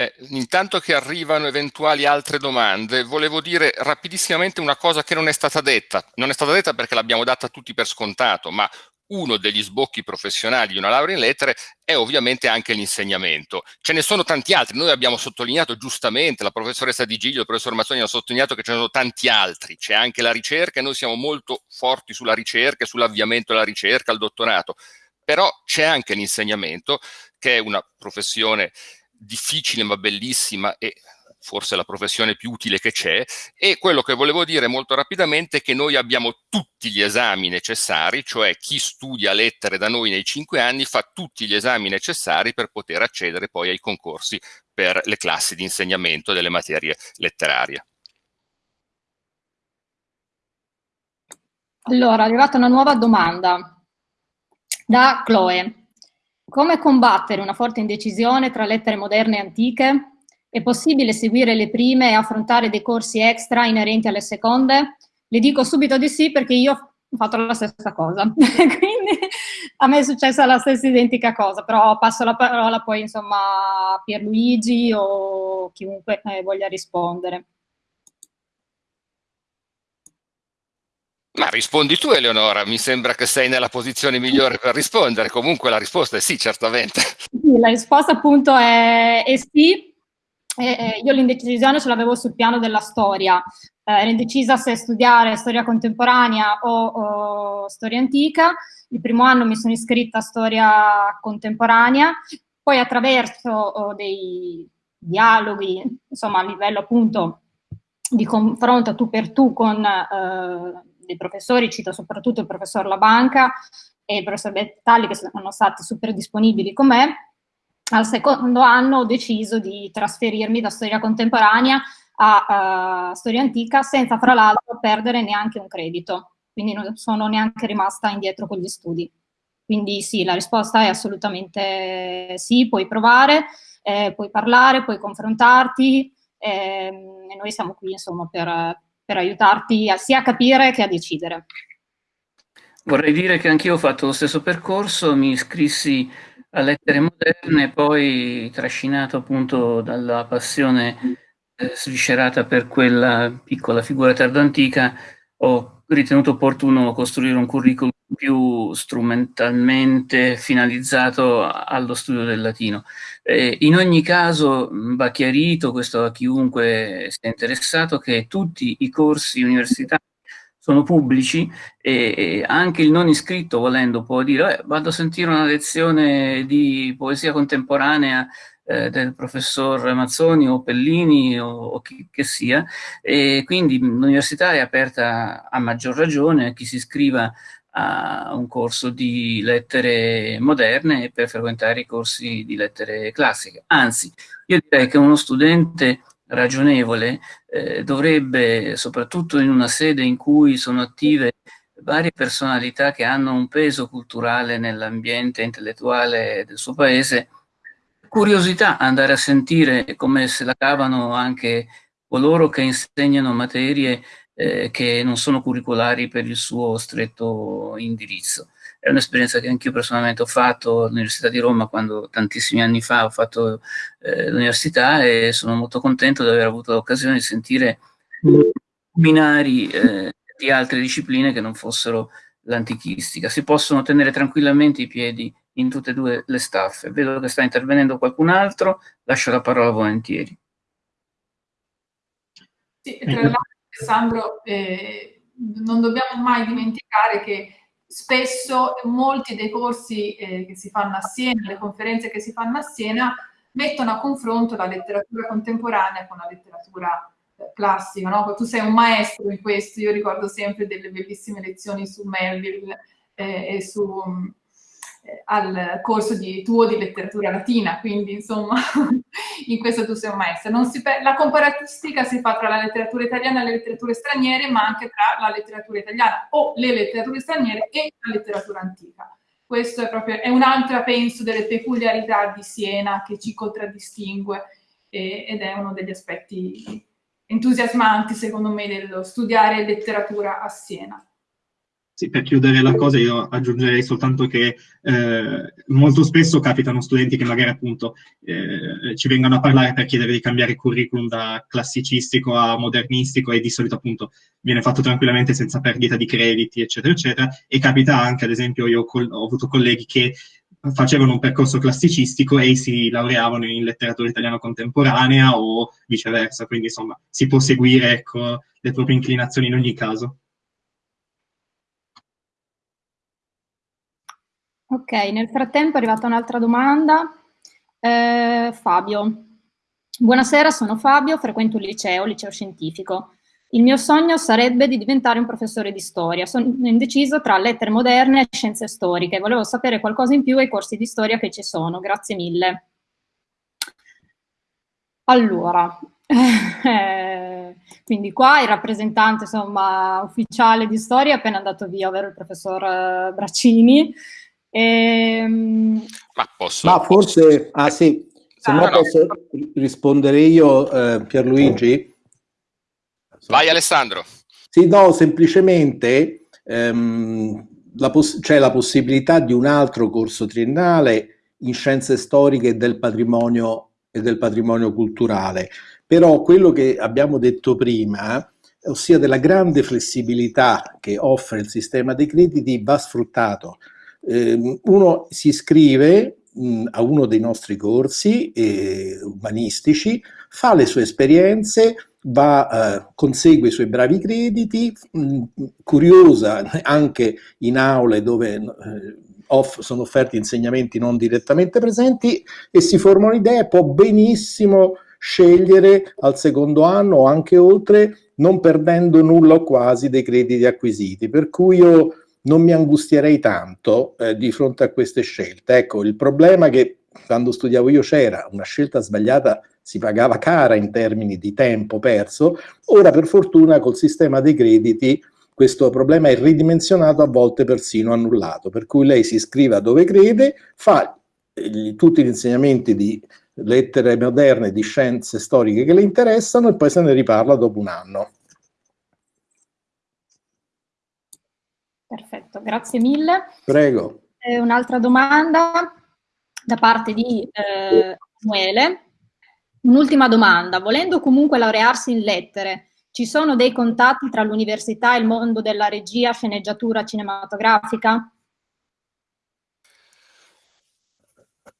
Eh, intanto che arrivano eventuali altre domande, volevo dire rapidissimamente una cosa che non è stata detta. Non è stata detta perché l'abbiamo data tutti per scontato, ma uno degli sbocchi professionali di una laurea in lettere è ovviamente anche l'insegnamento. Ce ne sono tanti altri, noi abbiamo sottolineato giustamente, la professoressa Di Giglio, il professor Mazzoni hanno sottolineato che ce ne sono tanti altri, c'è anche la ricerca e noi siamo molto forti sulla ricerca, sull'avviamento della ricerca, al dottorato, però c'è anche l'insegnamento che è una professione difficile ma bellissima e forse la professione più utile che c'è e quello che volevo dire molto rapidamente è che noi abbiamo tutti gli esami necessari, cioè chi studia lettere da noi nei cinque anni fa tutti gli esami necessari per poter accedere poi ai concorsi per le classi di insegnamento delle materie letterarie.
Allora, è arrivata una nuova domanda da Chloe. Come combattere una forte indecisione tra lettere moderne e antiche? È possibile seguire le prime e affrontare dei corsi extra inerenti alle seconde? Le dico subito di sì perché io ho fatto la stessa cosa, quindi a me è successa la stessa identica cosa, però passo la parola poi insomma a Pierluigi o chiunque eh, voglia rispondere.
Ma rispondi tu Eleonora, mi sembra che sei nella posizione migliore per rispondere, comunque la risposta è sì, certamente.
Sì, la risposta appunto è, è sì, eh, io l'indecisione ce l'avevo sul piano della storia, eh, ero indecisa se studiare storia contemporanea o, o, storia antica, il primo anno mi sono iscritta a storia contemporanea, poi attraverso oh, dei dialoghi, insomma a livello appunto di confronto tu per tu con eh, dei professori, cito soprattutto il professor Labanca e il professor Bettalli che sono stati super disponibili con me, al secondo anno ho deciso di trasferirmi da storia contemporanea a uh, storia antica senza fra l'altro perdere neanche un credito, quindi non sono neanche rimasta indietro con gli studi. Quindi sì, la risposta è assolutamente sì, puoi provare, eh, puoi parlare, puoi confrontarti eh, e noi siamo qui insomma per, per aiutarti a, sia a capire che a decidere.
Vorrei dire che anch'io ho fatto lo stesso percorso, mi iscrissi a lettere moderne, poi trascinato appunto dalla passione eh, sviscerata per quella piccola figura tardoantica, ho ritenuto opportuno costruire un curriculum più strumentalmente finalizzato allo studio del latino. Eh, in ogni caso va chiarito, questo a chiunque sia interessato, che tutti i corsi universitari sono pubblici e anche il non iscritto volendo può dire eh, vado a sentire una lezione di poesia contemporanea eh, del professor Mazzoni o Pellini o, o chi che sia e quindi l'università è aperta a maggior ragione a chi si iscriva a un corso di lettere moderne per frequentare i corsi di lettere classiche. Anzi, io direi che uno studente ragionevole eh, dovrebbe, soprattutto in una sede in cui sono attive varie personalità che hanno un peso culturale nell'ambiente intellettuale del suo paese, curiosità andare a sentire come se la cavano anche coloro che insegnano materie eh, che non sono curricolari per il suo stretto indirizzo è un'esperienza che anch'io personalmente ho fatto all'Università di Roma quando tantissimi anni fa ho fatto eh, l'università e sono molto contento di aver avuto l'occasione di sentire binari eh, di altre discipline che non fossero l'antichistica. Si possono tenere tranquillamente i piedi in tutte e due le staffe. Vedo che sta intervenendo qualcun altro, lascio la parola volentieri.
Sì, tra l'altro Alessandro, eh, non dobbiamo mai dimenticare che spesso molti dei corsi eh, che si fanno a Siena, le conferenze che si fanno a Siena, mettono a confronto la letteratura contemporanea con la letteratura eh, classica. No? Tu sei un maestro in questo, io ricordo sempre delle bellissime lezioni su Melville eh, e su al corso di, tuo di letteratura latina, quindi insomma in questo tu sei un maestro. la comparatistica si fa tra la letteratura italiana e le letterature straniere, ma anche tra la letteratura italiana o le letterature straniere e la letteratura antica. Questo è proprio un'altra, penso, delle peculiarità di Siena che ci contraddistingue eh, ed è uno degli aspetti entusiasmanti, secondo me, dello studiare letteratura a Siena.
Sì, per chiudere la cosa io aggiungerei soltanto che eh, molto spesso capitano studenti che magari appunto eh, ci vengono a parlare per chiedere di cambiare curriculum da classicistico a modernistico e di solito appunto viene fatto tranquillamente senza perdita di crediti eccetera eccetera e capita anche ad esempio io ho avuto colleghi che facevano un percorso classicistico e si laureavano in letteratura italiana contemporanea o viceversa, quindi insomma si può seguire ecco, le proprie inclinazioni in ogni caso.
Ok, nel frattempo è arrivata un'altra domanda. Eh, Fabio. Buonasera, sono Fabio, frequento un liceo, liceo scientifico. Il mio sogno sarebbe di diventare un professore di storia. Sono indeciso tra lettere moderne e scienze storiche. Volevo sapere qualcosa in più ai corsi di storia che ci sono. Grazie mille. Allora, quindi qua il rappresentante insomma, ufficiale di storia è appena andato via, ovvero il professor eh, Braccini.
Ehm... Ma posso...
Ma forse... Ah sì, se ah, no, no posso rispondere io, eh, Pierluigi?
Vai Alessandro.
Sì, no, semplicemente ehm, c'è la possibilità di un altro corso triennale in scienze storiche del patrimonio e del patrimonio culturale. Però quello che abbiamo detto prima, ossia della grande flessibilità che offre il sistema dei crediti, va sfruttato eh, uno si iscrive mh, a uno dei nostri corsi eh, umanistici, fa le sue esperienze, va, eh, consegue i suoi bravi crediti, mh, curiosa anche in aule dove eh, off, sono offerti insegnamenti non direttamente presenti e si forma un'idea può benissimo scegliere al secondo anno o anche oltre non perdendo nulla o quasi dei crediti acquisiti. Per cui io non mi angustierei tanto eh, di fronte a queste scelte. Ecco, il problema che quando studiavo io c'era una scelta sbagliata, si pagava cara in termini di tempo perso, ora per fortuna col sistema dei crediti questo problema è ridimensionato, a volte persino annullato, per cui lei si iscrive dove crede, fa gli, tutti gli insegnamenti di lettere moderne, di scienze storiche che le interessano e poi se ne riparla dopo un anno.
Perfetto, grazie mille.
Prego.
Eh, un'altra domanda da parte di eh, Samuele. Un'ultima domanda. Volendo comunque laurearsi in lettere, ci sono dei contatti tra l'università e il mondo della regia, sceneggiatura cinematografica?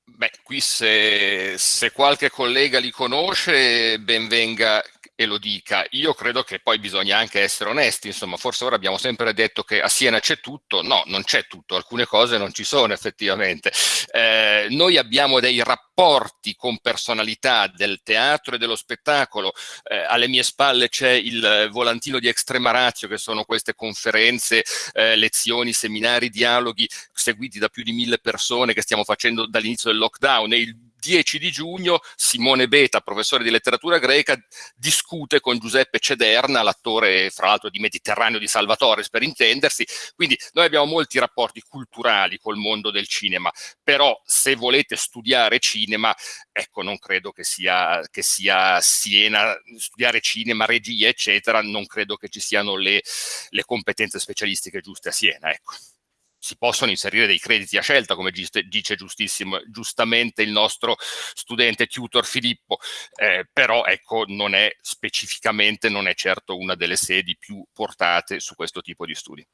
Beh, qui se, se, qualche collega li conosce, ben venga e lo dica. Io credo che poi bisogna anche essere onesti, insomma, forse ora abbiamo sempre detto che a Siena c'è tutto, no, non c'è tutto, alcune cose non ci sono effettivamente. Eh, noi abbiamo dei rapporti con personalità del teatro e dello spettacolo, eh, alle mie spalle c'è il volantino di Extremarazio, che sono queste conferenze, eh, lezioni, seminari, dialoghi seguiti da più di mille persone che stiamo facendo dall'inizio del lockdown e il 10 di giugno Simone Beta, professore di letteratura greca, discute con Giuseppe Cederna, l'attore fra l'altro di Mediterraneo di Salvatore, per intendersi. Quindi noi abbiamo molti rapporti culturali col mondo del cinema, però se volete studiare cinema, ecco, non credo che sia, che sia Siena, studiare cinema, regia, eccetera, non credo che ci siano le, le competenze specialistiche giuste a Siena, ecco si possono inserire dei crediti a scelta, come dice giustamente il nostro studente tutor Filippo, eh, però ecco, non è specificamente, non è certo una delle sedi più portate su questo tipo di studi.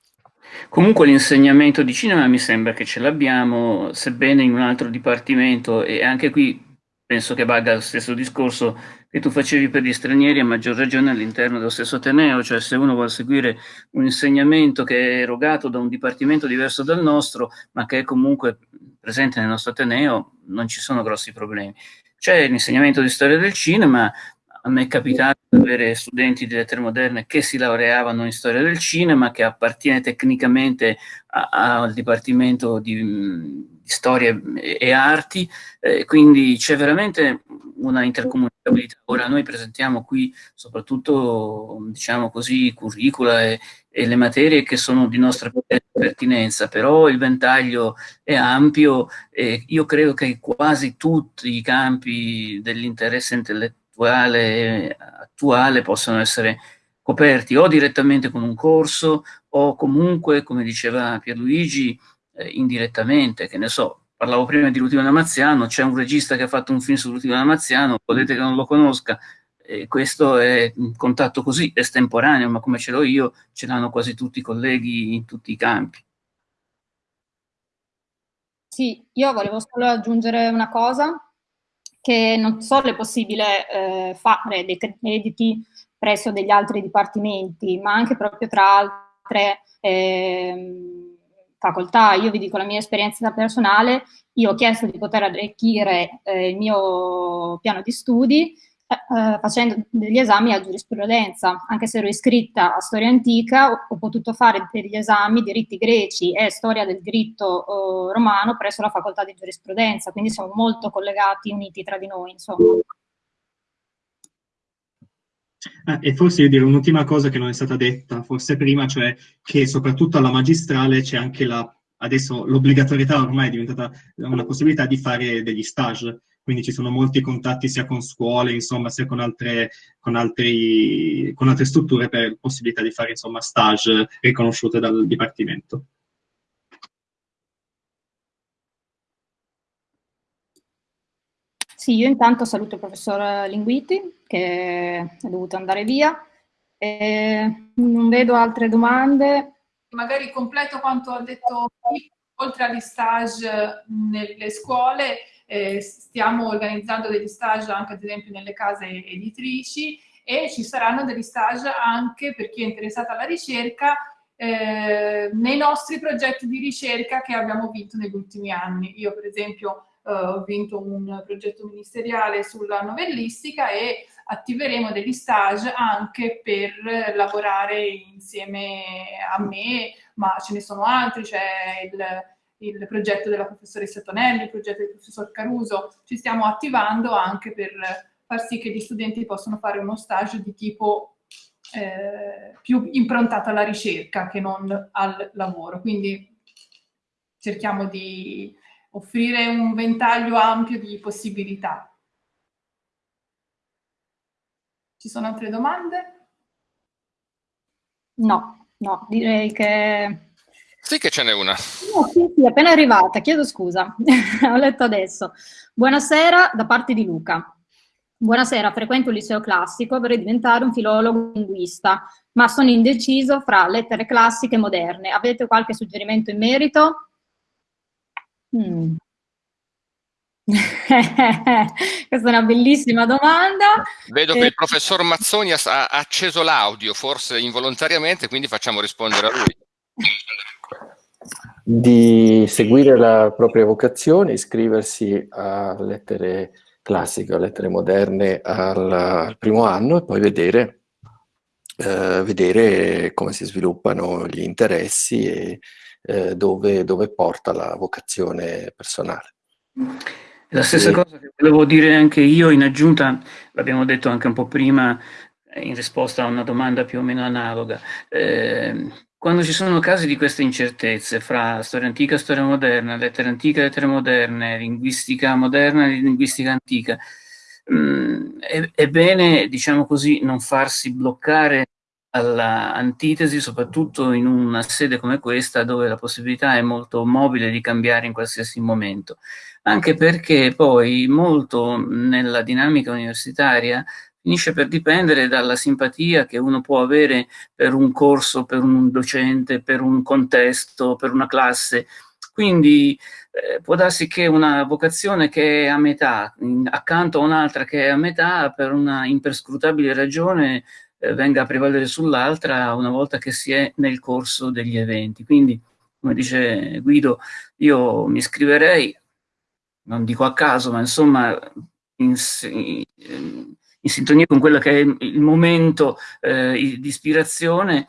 Comunque l'insegnamento di cinema mi sembra che ce l'abbiamo, sebbene in un altro dipartimento, e anche qui penso che valga lo stesso discorso che tu facevi per gli stranieri, a maggior ragione all'interno dello stesso Ateneo, cioè se uno vuole seguire un insegnamento che è erogato da un dipartimento diverso dal nostro, ma che è comunque presente nel nostro Ateneo, non ci sono grossi problemi. C'è l'insegnamento di storia del cinema, a me è capitato di avere studenti di lettere moderne che si laureavano in storia del cinema, che appartiene tecnicamente al dipartimento di, di, storia e arti, eh, quindi c'è veramente una intercomunicabilità. Ora noi presentiamo qui soprattutto, diciamo così, curricula e, e le materie che sono di nostra pertinenza, però il ventaglio è ampio e io credo che quasi tutti i campi dell'interesse intellettuale attuale possono essere coperti o direttamente con un corso o comunque, come diceva Pierluigi, eh, indirettamente, che ne so, parlavo prima di Lutino Damaziano, c'è un regista che ha fatto un film su Lutino Damaziano, potete che non lo conosca, e questo è un contatto così estemporaneo, ma come ce l'ho io, ce l'hanno quasi tutti i colleghi in tutti i campi.
Sì, io volevo solo aggiungere una cosa, che non solo è possibile eh, fare dei crediti presso degli altri dipartimenti, ma anche proprio tra altre eh, facoltà. Io vi dico la mia esperienza personale, io ho chiesto di poter arricchire eh, il mio piano di studi eh, eh, facendo degli esami a giurisprudenza, anche se ero iscritta a storia antica, ho, ho potuto fare degli esami di riti greci e storia del diritto eh, romano presso la facoltà di giurisprudenza, quindi siamo molto collegati, uniti tra di noi, insomma.
Ah, e forse io direi un'ultima cosa che non è stata detta, forse prima, cioè che soprattutto alla magistrale c'è anche la, adesso l'obbligatorietà ormai è diventata una possibilità di fare degli stage, quindi ci sono molti contatti sia con scuole, insomma, sia con altre, con altri, con altre strutture per possibilità di fare, insomma, stage riconosciute dal Dipartimento.
Sì, io intanto saluto il professor Linguiti, che è dovuto andare via. E non vedo altre domande.
Magari completo quanto ha detto oltre agli stage nelle scuole, eh, stiamo organizzando degli stage anche ad esempio nelle case editrici e ci saranno degli stage anche per chi è interessato alla ricerca eh, nei nostri progetti di ricerca che abbiamo vinto negli ultimi anni. Io per esempio ho vinto un progetto ministeriale sulla novellistica e attiveremo degli stage anche per lavorare insieme a me, ma ce ne sono altri, c'è il, il progetto della professoressa Tonelli, il progetto del professor Caruso, ci stiamo attivando anche per far sì che gli studenti possano fare uno stage di tipo eh, più improntato alla ricerca che non al lavoro. Quindi cerchiamo di offrire un ventaglio ampio di possibilità. Ci sono altre domande?
No, no, direi che
Sì che ce n'è una.
No, sì, sì, appena arrivata, chiedo scusa, ho letto adesso. Buonasera da parte di Luca. Buonasera, frequento il liceo classico, vorrei diventare un filologo linguista, ma sono indeciso fra lettere classiche e moderne. Avete qualche suggerimento in merito? Mm. Questa è una bellissima domanda.
Vedo che il professor Mazzoni ha acceso l'audio, forse involontariamente, quindi facciamo rispondere a lui.
Di seguire la propria vocazione, iscriversi a lettere classiche, a lettere moderne al, al primo anno e poi vedere, eh, vedere come si sviluppano gli interessi e eh, dove, dove porta la vocazione personale.
La stessa cosa che volevo dire anche io in aggiunta, l'abbiamo detto anche un po' prima in risposta a una domanda più o meno analoga. Eh, quando ci sono casi di queste incertezze fra storia antica e storia moderna, lettere antiche e lettere moderne, linguistica moderna e linguistica antica, mh, mm, è, è bene, diciamo così, non farsi bloccare all'antitesi, soprattutto in una sede come questa dove la possibilità è molto mobile di cambiare in qualsiasi momento anche perché poi molto nella dinamica universitaria finisce per dipendere dalla simpatia che uno può avere per un corso, per un docente, per un contesto, per una classe. Quindi eh, può darsi che una vocazione che è a metà, in, accanto a un'altra che è a metà, per una imperscrutabile ragione venga a prevalere sull'altra una volta che si è nel corso degli eventi. Quindi, come dice Guido, io mi iscriverei non dico a caso, ma insomma in, in, in sintonia con quello che è il momento eh, di ispirazione,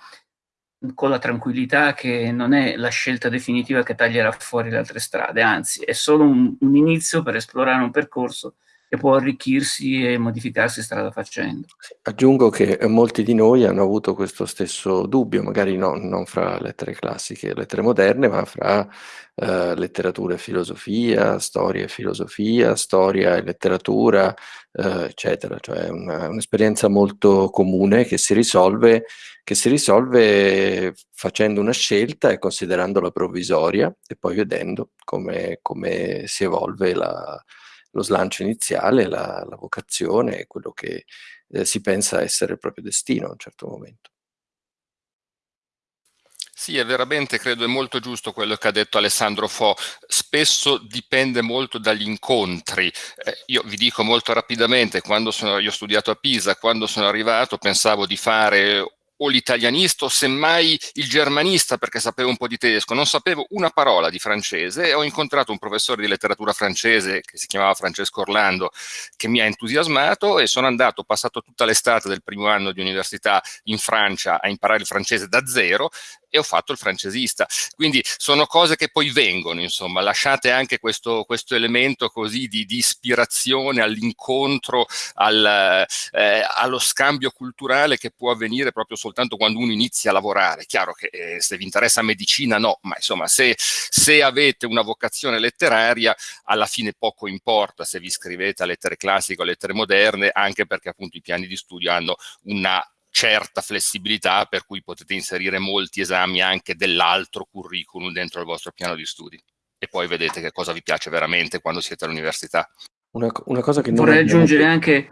con la tranquillità che non è la scelta definitiva che taglierà fuori le altre strade, anzi è solo un, un inizio per esplorare un percorso che può arricchirsi e modificarsi strada facendo.
Aggiungo che molti di noi hanno avuto questo stesso dubbio, magari no, non fra lettere classiche e lettere moderne, ma fra eh, letteratura e filosofia, storia e filosofia, storia e letteratura, eh, eccetera. Cioè un'esperienza molto comune che si, risolve, che si risolve facendo una scelta e considerandola provvisoria e poi vedendo come, come si evolve la lo slancio iniziale, la, la vocazione, quello che eh, si pensa essere il proprio destino a un certo momento.
Sì, è veramente, credo, è molto giusto quello che ha detto Alessandro Fo. Spesso dipende molto dagli incontri. Eh, io vi dico molto rapidamente, quando sono, io ho studiato a Pisa, quando sono arrivato pensavo di fare o l'italianista o semmai il germanista perché sapevo un po' di tedesco, non sapevo una parola di francese e ho incontrato un professore di letteratura francese che si chiamava Francesco Orlando che mi ha entusiasmato e sono andato, ho passato tutta l'estate del primo anno di università in Francia a imparare il francese da zero e ho fatto il francesista. Quindi sono cose che poi vengono, insomma, lasciate anche questo, questo elemento così di, di ispirazione all'incontro, al, eh, allo scambio culturale che può avvenire proprio soltanto quando uno inizia a lavorare. Chiaro che eh, se vi interessa medicina no, ma insomma se, se avete una vocazione letteraria alla fine poco importa se vi iscrivete a lettere classiche o lettere moderne, anche perché appunto i piani di studio hanno una certa flessibilità per cui potete inserire molti esami anche dell'altro curriculum dentro il vostro piano di studi e poi vedete che cosa vi piace veramente quando siete all'università.
Una, una cosa che
Vorrei aggiungere anche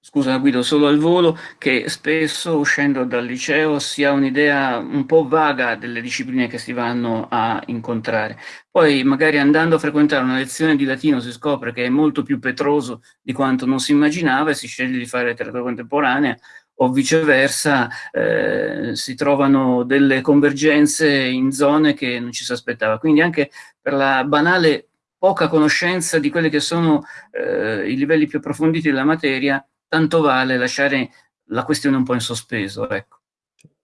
scusa Guido, solo al volo, che spesso uscendo dal liceo si ha un'idea un po' vaga delle discipline che si vanno a incontrare. Poi magari andando a frequentare una lezione di latino si scopre che è molto più petroso di quanto non si immaginava e si sceglie di fare letteratura contemporanea o viceversa eh, si trovano delle convergenze in zone che non ci si aspettava. Quindi anche per la banale poca conoscenza di quelli che sono eh, i livelli più approfonditi della materia, tanto vale lasciare la questione un po' in sospeso. Ecco.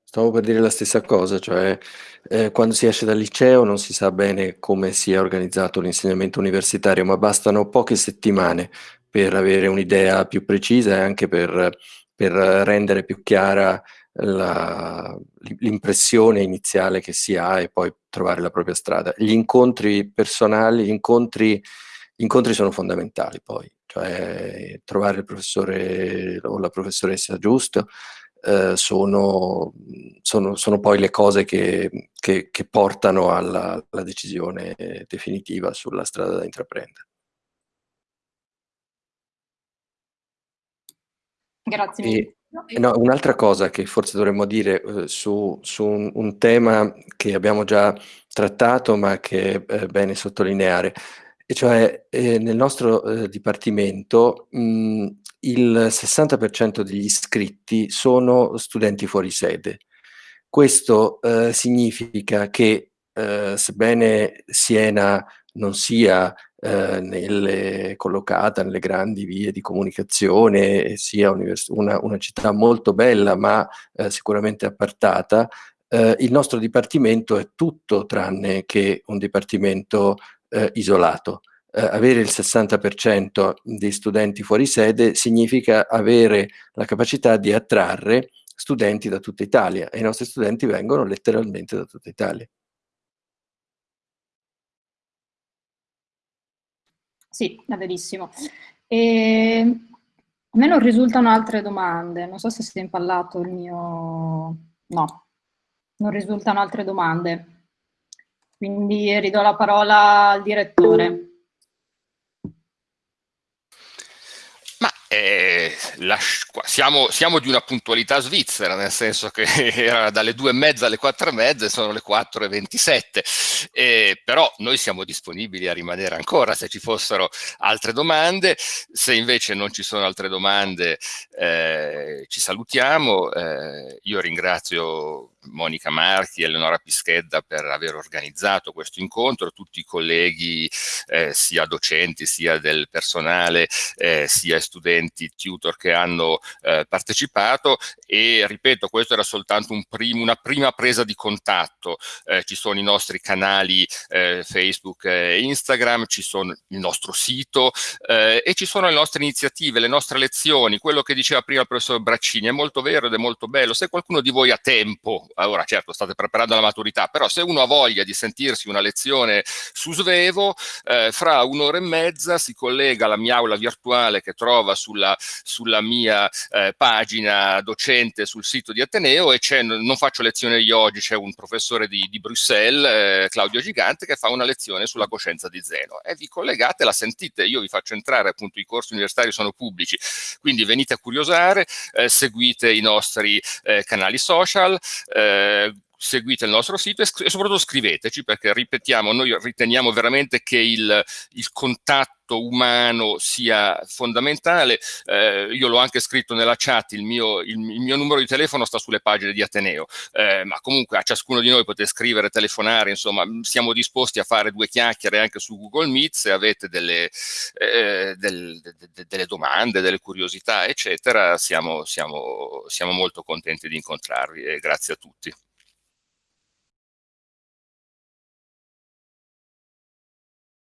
Stavo per dire la stessa cosa, cioè eh, quando si esce dal liceo non si sa bene come sia organizzato l'insegnamento universitario, ma bastano poche settimane per avere un'idea più precisa e anche per per rendere più chiara l'impressione iniziale che si ha e poi trovare la propria strada. Gli incontri personali, gli incontri, gli incontri sono fondamentali poi, cioè trovare il professore o la professoressa giusto, eh, sono, sono, sono, poi le cose che, che, che portano alla, alla, decisione definitiva sulla strada da intraprendere.
Grazie.
E, no, un'altra cosa che forse dovremmo dire eh, su, su un, un, tema che abbiamo già trattato ma che è bene sottolineare, cioè eh, nel nostro eh, dipartimento mh, il 60% degli iscritti sono studenti fuori sede. Questo eh, significa che eh, sebbene Siena non sia eh, nelle, collocata nelle grandi vie di comunicazione, sia una, una, città molto bella ma eh, sicuramente appartata, il nostro dipartimento è tutto tranne che un dipartimento eh, isolato eh, avere il 60% di studenti fuori sede significa avere la capacità di attrarre studenti da tutta Italia e i nostri studenti vengono letteralmente da tutta Italia.
Sì, è verissimo. E... A me non risultano altre domande, non so se si è impallato il mio... No, non risultano altre domande. Quindi ridò la parola al direttore.
Eh, la, siamo, siamo, di una puntualità svizzera, nel senso che era dalle due e mezza alle quattro e mezza sono le quattro e ventisette, eh, però noi siamo disponibili a rimanere ancora se ci fossero altre domande, se invece non ci sono altre domande eh, ci salutiamo, eh, io ringrazio Monica Marchi e Eleonora Pischedda per aver organizzato questo incontro, tutti i colleghi eh, sia docenti sia del personale eh, sia studenti tutor che hanno eh, partecipato. E ripeto questo era soltanto un prim una prima presa di contatto, eh, ci sono i nostri canali eh, Facebook e Instagram, ci sono il nostro sito eh, e ci sono le nostre iniziative, le nostre lezioni, quello che diceva prima il professor Braccini è molto vero ed è molto bello, se qualcuno di voi ha tempo ora certo state preparando la maturità, però se uno ha voglia di sentirsi una lezione su Svevo, eh, fra un'ora e mezza si collega alla mia aula virtuale che trova sulla, sulla mia eh, pagina docente sul sito di Ateneo e non faccio lezione io oggi, c'è un professore di, di Bruxelles, eh, Claudio Gigante, che fa una lezione sulla coscienza di Zeno. E vi collegate, la sentite, io vi faccio entrare, appunto i corsi universitari sono pubblici, quindi venite a curiosare, eh, seguite i nostri eh, canali social, eh, e, seguite il nostro sito e, e, soprattutto scriveteci perché ripetiamo, noi riteniamo veramente che il, il contatto umano sia fondamentale. Eh, io l'ho anche scritto nella chat, il mio, il, il mio, numero di telefono sta sulle pagine di Ateneo, eh, ma comunque a ciascuno di noi potete scrivere, telefonare, insomma siamo disposti a fare due chiacchiere anche su Google Meet se avete delle, eh, del, de, de, delle domande, delle curiosità, eccetera, siamo, siamo, siamo molto contenti di incontrarvi e grazie a tutti.